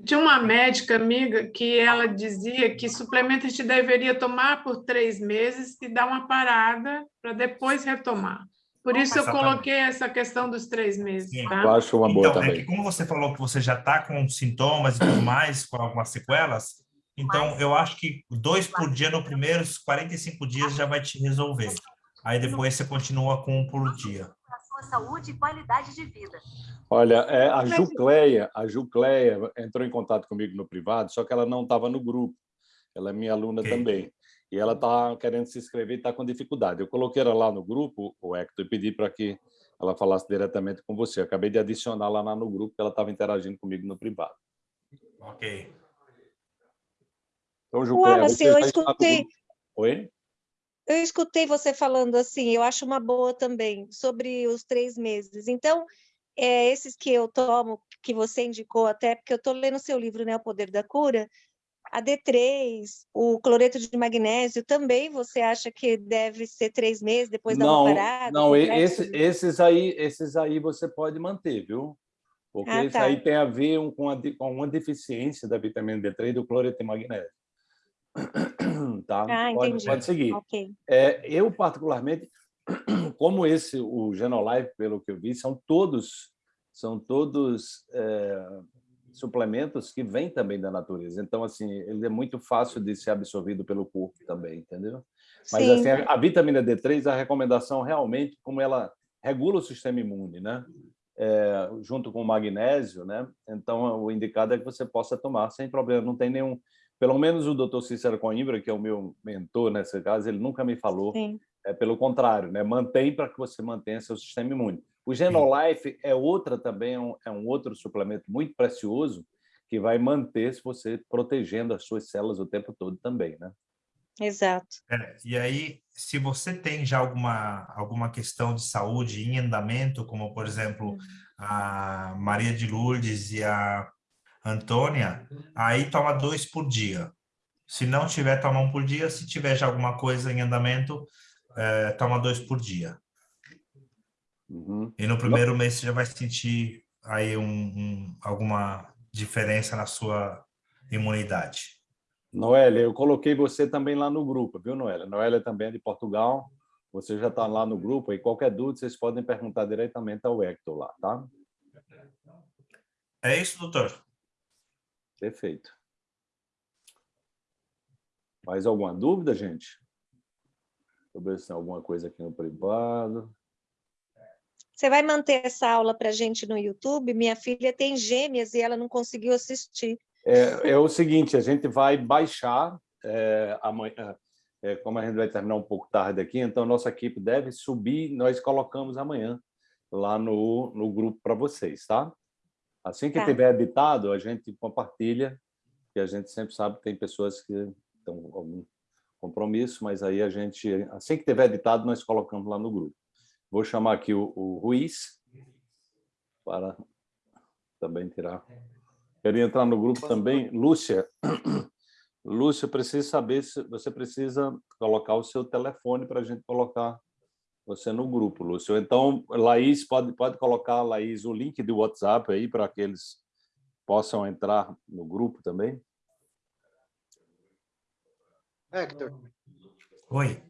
Tinha uma médica amiga que ela dizia que suplemento a gente deveria tomar por três meses e dar uma parada para depois retomar. Por isso eu coloquei essa questão dos três meses, Sim. tá? Eu acho uma boa então é também. que como você falou que você já está com sintomas e tudo mais, com algumas sequelas, então eu acho que dois por dia no primeiros 45 dias já vai te resolver. Aí depois você continua com um por dia. Sua saúde e qualidade de vida. Olha, é, a Jucleia, a Jucleia entrou em contato comigo no privado, só que ela não estava no grupo. Ela é minha aluna Ok. também. E ela está querendo se inscrever e está com dificuldade. Eu coloquei ela lá no grupo, o Hector, e pedi para que ela falasse diretamente com você. Eu acabei de adicionar lá no grupo, que ela estava interagindo comigo no privado. Ok. Então, Jucleia, Wallace, você eu no escutei- grupo. Oi? Eu escutei você falando assim, eu acho uma boa também, sobre os três meses. Então, é, esses que eu tomo, que você indicou até, porque eu estou lendo seu livro, né, O Poder da Cura, a D3, o cloreto de magnésio, também você acha que deve ser três meses, depois dar não, uma parada? não, é esse- esses aí, esses aí você pode manter, viu? Porque Ah, isso tá. aí tem a ver com, a, com uma deficiência da vitamina D3 e do cloreto de magnésio. Tá? Ah, pode, entendi. pode seguir. Ok. É, eu, particularmente, como esse, o Genolife, pelo que eu vi, são todos, são todos é, suplementos que vêm também da natureza. Então, assim, ele é muito fácil de ser absorvido pelo corpo também, entendeu? Mas, Sim. assim, a, a vitamina D3, a recomendação realmente, como ela regula o sistema imune, né? É, junto com o magnésio, né? Então, o indicado é que você possa tomar sem problema, não tem nenhum... Pelo menos o doutor Cícero Coimbra, que é o meu mentor nesse caso, ele nunca me falou Sim. é pelo contrário, né? Mantém para que você mantenha seu sistema imune. O Genolife é outra também, é um, é um outro suplemento muito precioso que vai manter se você protegendo as suas células o tempo todo também, né? Exato. É, e aí, se você tem já alguma, alguma questão de saúde em andamento, como, por exemplo, a Maria de Lourdes e a Antônia, aí toma dois por dia. Se não tiver, toma um por dia. Se tiver já alguma coisa em andamento, eh, toma dois por dia. Uhum. E no primeiro mês você já vai sentir aí um, um- alguma diferença na sua imunidade. Noélia, eu coloquei você também lá no grupo, viu, Noélia? Noélia também é de Portugal. Você já está lá no grupo e qualquer dúvida vocês podem perguntar diretamente ao Hector lá, tá? É isso, doutor? Perfeito. Mais alguma dúvida, gente? Deixa eu ver se tem alguma coisa aqui no privado. Você vai manter essa aula para a gente no YouTube? Minha filha tem gêmeas e ela não conseguiu assistir. É, é o seguinte, a gente vai baixar é, amanhã, é, como a gente vai terminar um pouco tarde aqui, então nossa equipe deve subir, nós colocamos amanhã lá no, no grupo para vocês, tá? Assim que Tá. tiver editado, a gente compartilha, que a gente sempre sabe que tem pessoas que estão com algum, compromisso, mas aí a gente, assim que tiver editado, nós colocamos lá no grupo. Vou chamar aqui o, o Ruiz para também tirar. Queria entrar no grupo também. Lúcia, Lúcia, eu preciso saber se você precisa colocar o seu telefone para a gente colocar você no grupo, Lúcio. Então, Laís, pode, pode colocar, Laís, o link do WhatsApp aí para que eles possam entrar no grupo também? Hector. Oi.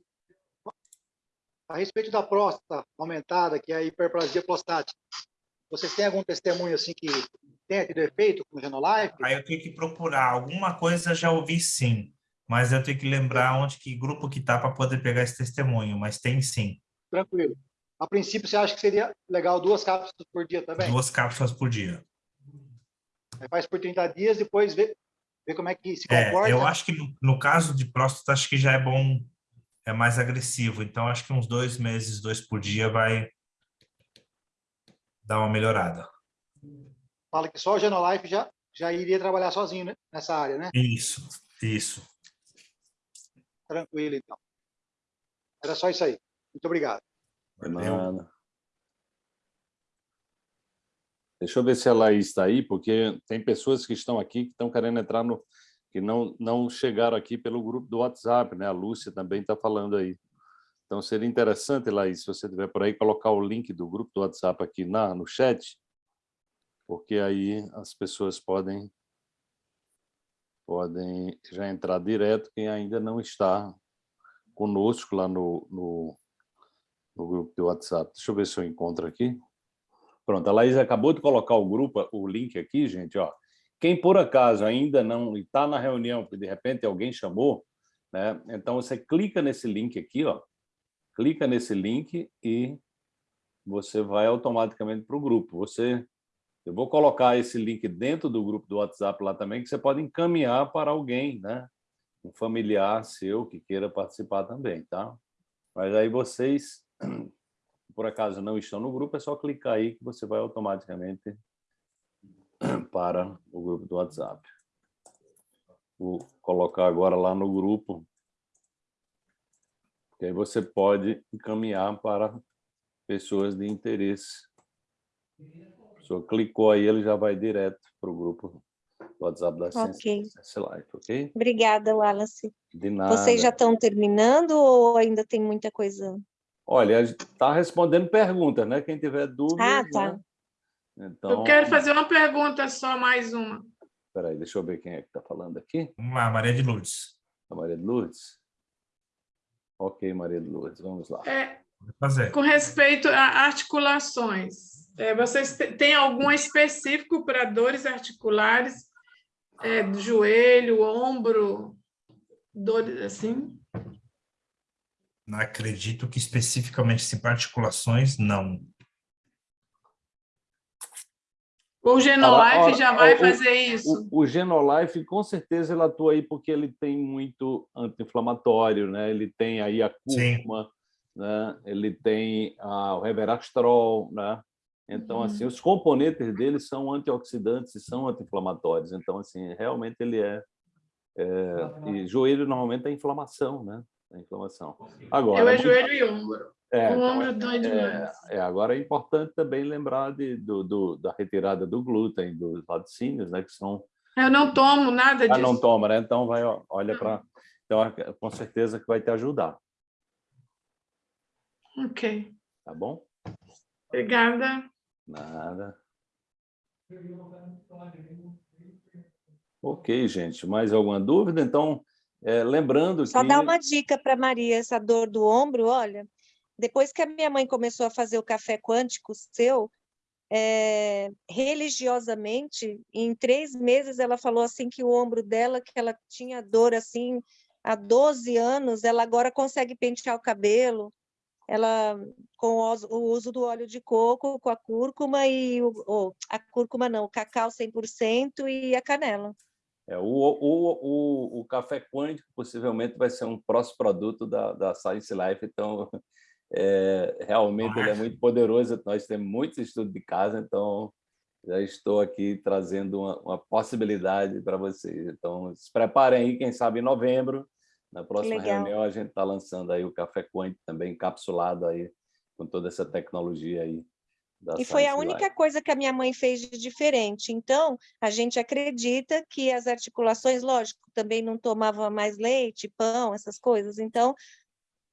A respeito da próstata aumentada, que é a hiperplasia prostática, vocês têm algum testemunho assim que tenha tido efeito com o Genolife? Aí eu tenho que procurar. Alguma coisa já ouvi sim, mas eu tenho que lembrar onde que grupo que tá para poder pegar esse testemunho, mas tem sim. Tranquilo. A princípio, você acha que seria legal duas cápsulas por dia também? Duas cápsulas por dia. Aí faz por 30 dias, depois vê, vê como é que se É, comporta. eu acho que no, no caso de próstata, acho que já é bom, é mais agressivo. Então, acho que uns dois meses, dois por dia, vai dar uma melhorada. Fala que só o Genolife já, já iria trabalhar sozinho né, nessa área, né? Isso, isso. Tranquilo, então. Era só isso aí. Muito obrigado. Nada. Deixa eu ver se a Laís está aí, porque tem pessoas que estão aqui que estão querendo entrar no... que não, não chegaram aqui pelo grupo do WhatsApp, né? A Lúcia também está falando aí. Então, seria interessante, Laís, se você estiver por aí, colocar o link do grupo do WhatsApp aqui na, no chat, porque aí as pessoas podem, podem já entrar direto, quem ainda não está conosco lá no, no, no grupo do WhatsApp. Deixa eu ver se eu encontro aqui. Pronto, a Laís acabou de colocar o grupo, o link aqui, gente. Ó. Quem por acaso ainda não está na reunião, porque de repente alguém chamou, né? então você clica nesse link aqui, ó, clica nesse link e você vai automaticamente para o grupo. Você, eu vou colocar esse link dentro do grupo do WhatsApp lá também, que você pode encaminhar para alguém, né? um familiar seu que queira participar também, tá? Mas aí vocês por acaso não estão no grupo, é só clicar aí que você vai automaticamente para o grupo do WhatsApp. Vou colocar agora lá no grupo, que aí você pode encaminhar para pessoas de interesse. Pessoa clicou aí, ele já vai direto para o grupo do WhatsApp da Ok. Ciência Life, ok? Obrigada, Wallace. De nada. Vocês já estão terminando ou ainda tem muita coisa? Olha, está respondendo perguntas, né? Quem tiver dúvida. Ah, tá. né? Então, Eu quero fazer uma pergunta só, mais uma. Espera aí, deixa eu ver quem é que está falando aqui. Vamos lá, Maria de Lourdes. A Maria de Lourdes? Ok, Maria de Lourdes, vamos lá. É, com respeito a articulações, é, vocês têm algum específico para dores articulares, é, do joelho, ombro, dores assim? Não acredito que especificamente se para articulações, não. O Genolife Ora, já vai o- fazer isso? O, o Genolife, com certeza, ele atua aí porque ele tem muito anti-inflamatório, né? Ele tem aí a cúrcuma, né? Ele tem a, o reverastrol, né? Então, assim, os componentes dele são antioxidantes e são anti-inflamatórios. Então, assim, realmente ele é, é... E joelho, normalmente, é inflamação, né? É inflamação. Agora, Eu é muito- joelho e ombro. É, o então, ombro dói é, demais. é, agora é importante também lembrar de, do, do- da retirada do glúten, dos laticínios, né, que são... Eu não tomo nada Ah, disso. não toma, né? Então, vai, olha para... Então, é, com certeza que vai te ajudar, Ok. tá bom? Obrigada. Nada. Ok, gente. Mais alguma dúvida? Então, é, lembrando Só que... dar uma dica para Maria, essa dor do ombro, olha, depois que a minha mãe começou a fazer o café quântico seu, é, religiosamente, em três meses ela falou assim que o ombro dela, que ela tinha dor assim há 12 anos, ela agora consegue pentear o cabelo, ela com o uso- o uso do óleo de coco, com a cúrcuma e o, o- a cúrcuma não, o cacau 100% e a canela. É, o, o, o, o café quântico possivelmente vai ser um próximo produto da, da Science Life, então é, realmente ele é muito poderoso. Nós temos muitos estudos de casa, então já estou aqui trazendo uma, uma possibilidade para vocês. Então se preparem aí, quem sabe em novembro Na próxima reunião a gente está lançando aí o Café Quant também encapsulado aí com toda essa tecnologia aí. E foi a única Life. coisa que a minha mãe fez de diferente. Então, a gente acredita que as articulações, lógico, também não tomava mais leite, pão, essas coisas. Então,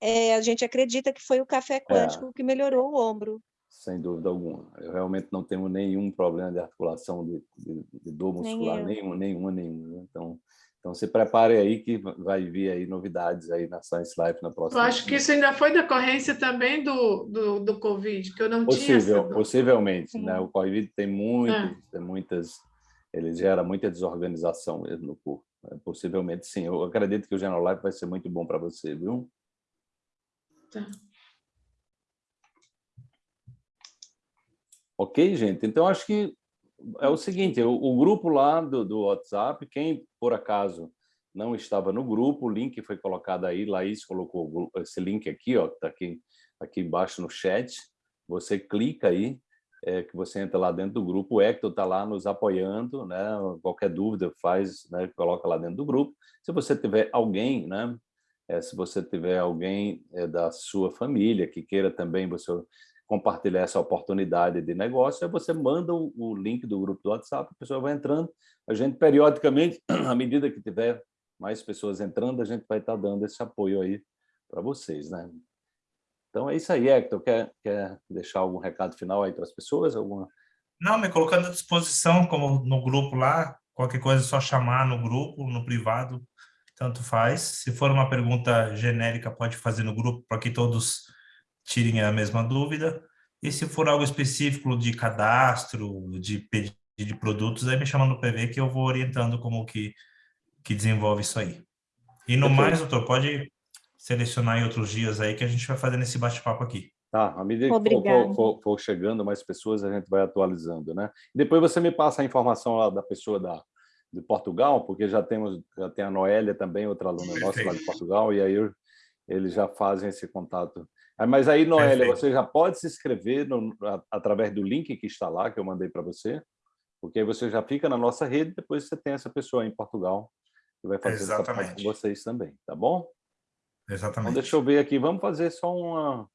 eh, a gente acredita que foi o café quântico que melhorou o ombro. Sem dúvida alguma. Eu realmente não tenho nenhum problema de articulação, de, de, de dor muscular, nenhuma, nenhuma, nenhuma. Então, então se prepare aí que vai vir aí novidades aí na Science Life na Eu próxima. acho que isso ainda foi decorrência também do, do, do Covid, que eu não tinha Possível, essa... possivelmente, né? O Covid tem muitas, É. tem muitas, ele gera muita desorganização mesmo no corpo. né? Possivelmente, sim. Eu acredito que o General Life vai ser muito bom para você, viu? Tá. Ok, gente? Então, acho que é o seguinte, o, o grupo lá do, do WhatsApp, quem por acaso não estava no grupo, o link foi colocado aí, Laís colocou esse link aqui, ó, está aqui, aqui embaixo no chat, você clica aí, é, que você entra lá dentro do grupo, o Hector está lá nos apoiando, né? qualquer dúvida faz, né? coloca lá dentro do grupo. Se você tiver alguém, né? É, se você tiver alguém é, da sua família que queira também você compartilhar essa oportunidade de negócio, aí você manda o, link do grupo do WhatsApp, a pessoa vai entrando, a gente periodicamente, à medida que tiver mais pessoas entrando, a gente vai estar dando esse apoio aí para vocês, né? Então é isso aí, Hector, quer, quer deixar algum recado final aí para as pessoas? Alguma... Não, me colocando à disposição, como no grupo lá, qualquer coisa é só chamar no grupo, no privado, tanto faz. Se for uma pergunta genérica, pode fazer no grupo para que todos tirem a mesma dúvida. E se for algo específico de cadastro, de pedido de produtos, aí me chama no PV que eu vou orientando como que, que desenvolve isso aí. E no Perfeito. mais, doutor, pode selecionar em outros dias aí que a gente vai fazendo esse bate-papo aqui. Tá, à medida que for, for- for- for chegando mais pessoas, a gente vai atualizando, né? Depois você me passa a informação lá da pessoa da, de Portugal, porque já temos, já tem a Noélia também, outra aluna nossa lá de Perfeito. Portugal, e aí eu- eles já fazem esse contato. Ah, Mas aí, Noélia, Perfeito. você já pode se inscrever no- a- através do link que está lá, que eu mandei para você, porque aí você já fica na nossa rede, depois você tem essa pessoa em Portugal que vai fazer essa parte com Exatamente. vocês também, tá bom? Então, Exatamente. deixa eu ver aqui. Vamos fazer só uma.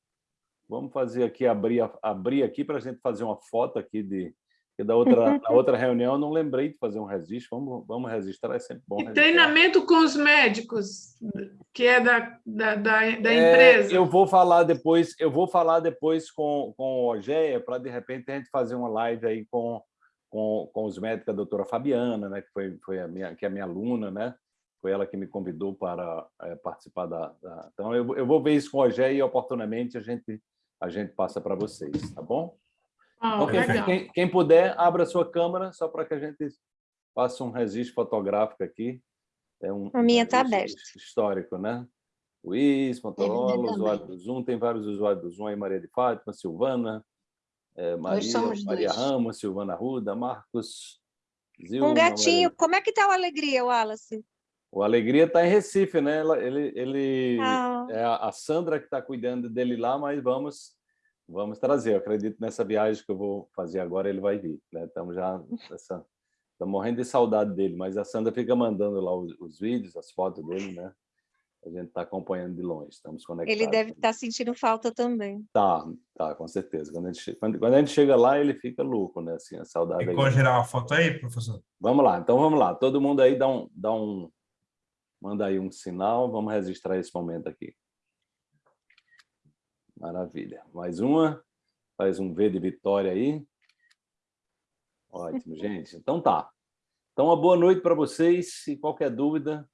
Vamos fazer aqui, abrir, abrir aqui para a gente fazer uma foto aqui de. Que da outra, na outra reunião eu não lembrei de fazer um registro. Vamos, vamos registrar, é sempre bom. E registrar. treinamento com os médicos, que é da, da, da, da É, empresa. eu vou falar depois, eu vou falar depois com, com o Ogéia, para de repente a gente fazer uma live aí com, com, com os médicos, a doutora Fabiana, né, que foi, foi a minha, que é a minha aluna, né? Foi ela que me convidou para eh, participar da, da- Então, eu, eu vou ver isso com o Ogéia e oportunamente a gente, a gente passa para vocês, tá bom? Ah, quem, legal. quem, quem puder, abra a sua câmera, só para que a gente faça um registro fotográfico aqui. É um, A minha um tá aberta. Histórico, né? Luiz, Motorola, usuário do Zoom, tem vários usuários do Zoom aí, Maria de Fátima, Silvana, eh, Maria, Maria dois. Ramos, Silvana Ruda, Marcos, Zilma, Um gatinho. Maria- Como é que tá o Alegria, Wallace? O Alegria está em Recife, né? Ele, ele Ah. é a Sandra que está cuidando dele lá, mas vamos vamos trazer. Eu acredito nessa viagem que eu vou fazer agora, ele vai vir. Né? Estamos já essa, estamos morrendo de saudade dele, mas a Sandra fica mandando lá os, os vídeos, as fotos dele, né? A gente está acompanhando de longe, estamos conectados. Ele deve estar sentindo falta também. Tá, tá, com certeza. Quando a, gente, quando, quando a gente chega lá, ele fica louco, né? Assim, a saudade. Aí. gerar uma foto aí, professor? Vamos lá, então vamos lá. Todo mundo aí dá um, dá um, manda aí um sinal. Vamos registrar esse momento aqui. Maravilha. Mais uma. Faz um V de vitória aí. Ótimo, gente. Então tá. Então, uma boa noite para vocês. E qualquer dúvida,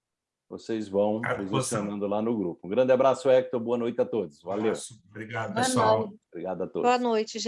vocês vão posicionando lá no grupo. Um grande abraço, Hector. Boa noite a todos. Valeu. Obrigado, pessoal. Obrigado a todos. Boa noite, gente.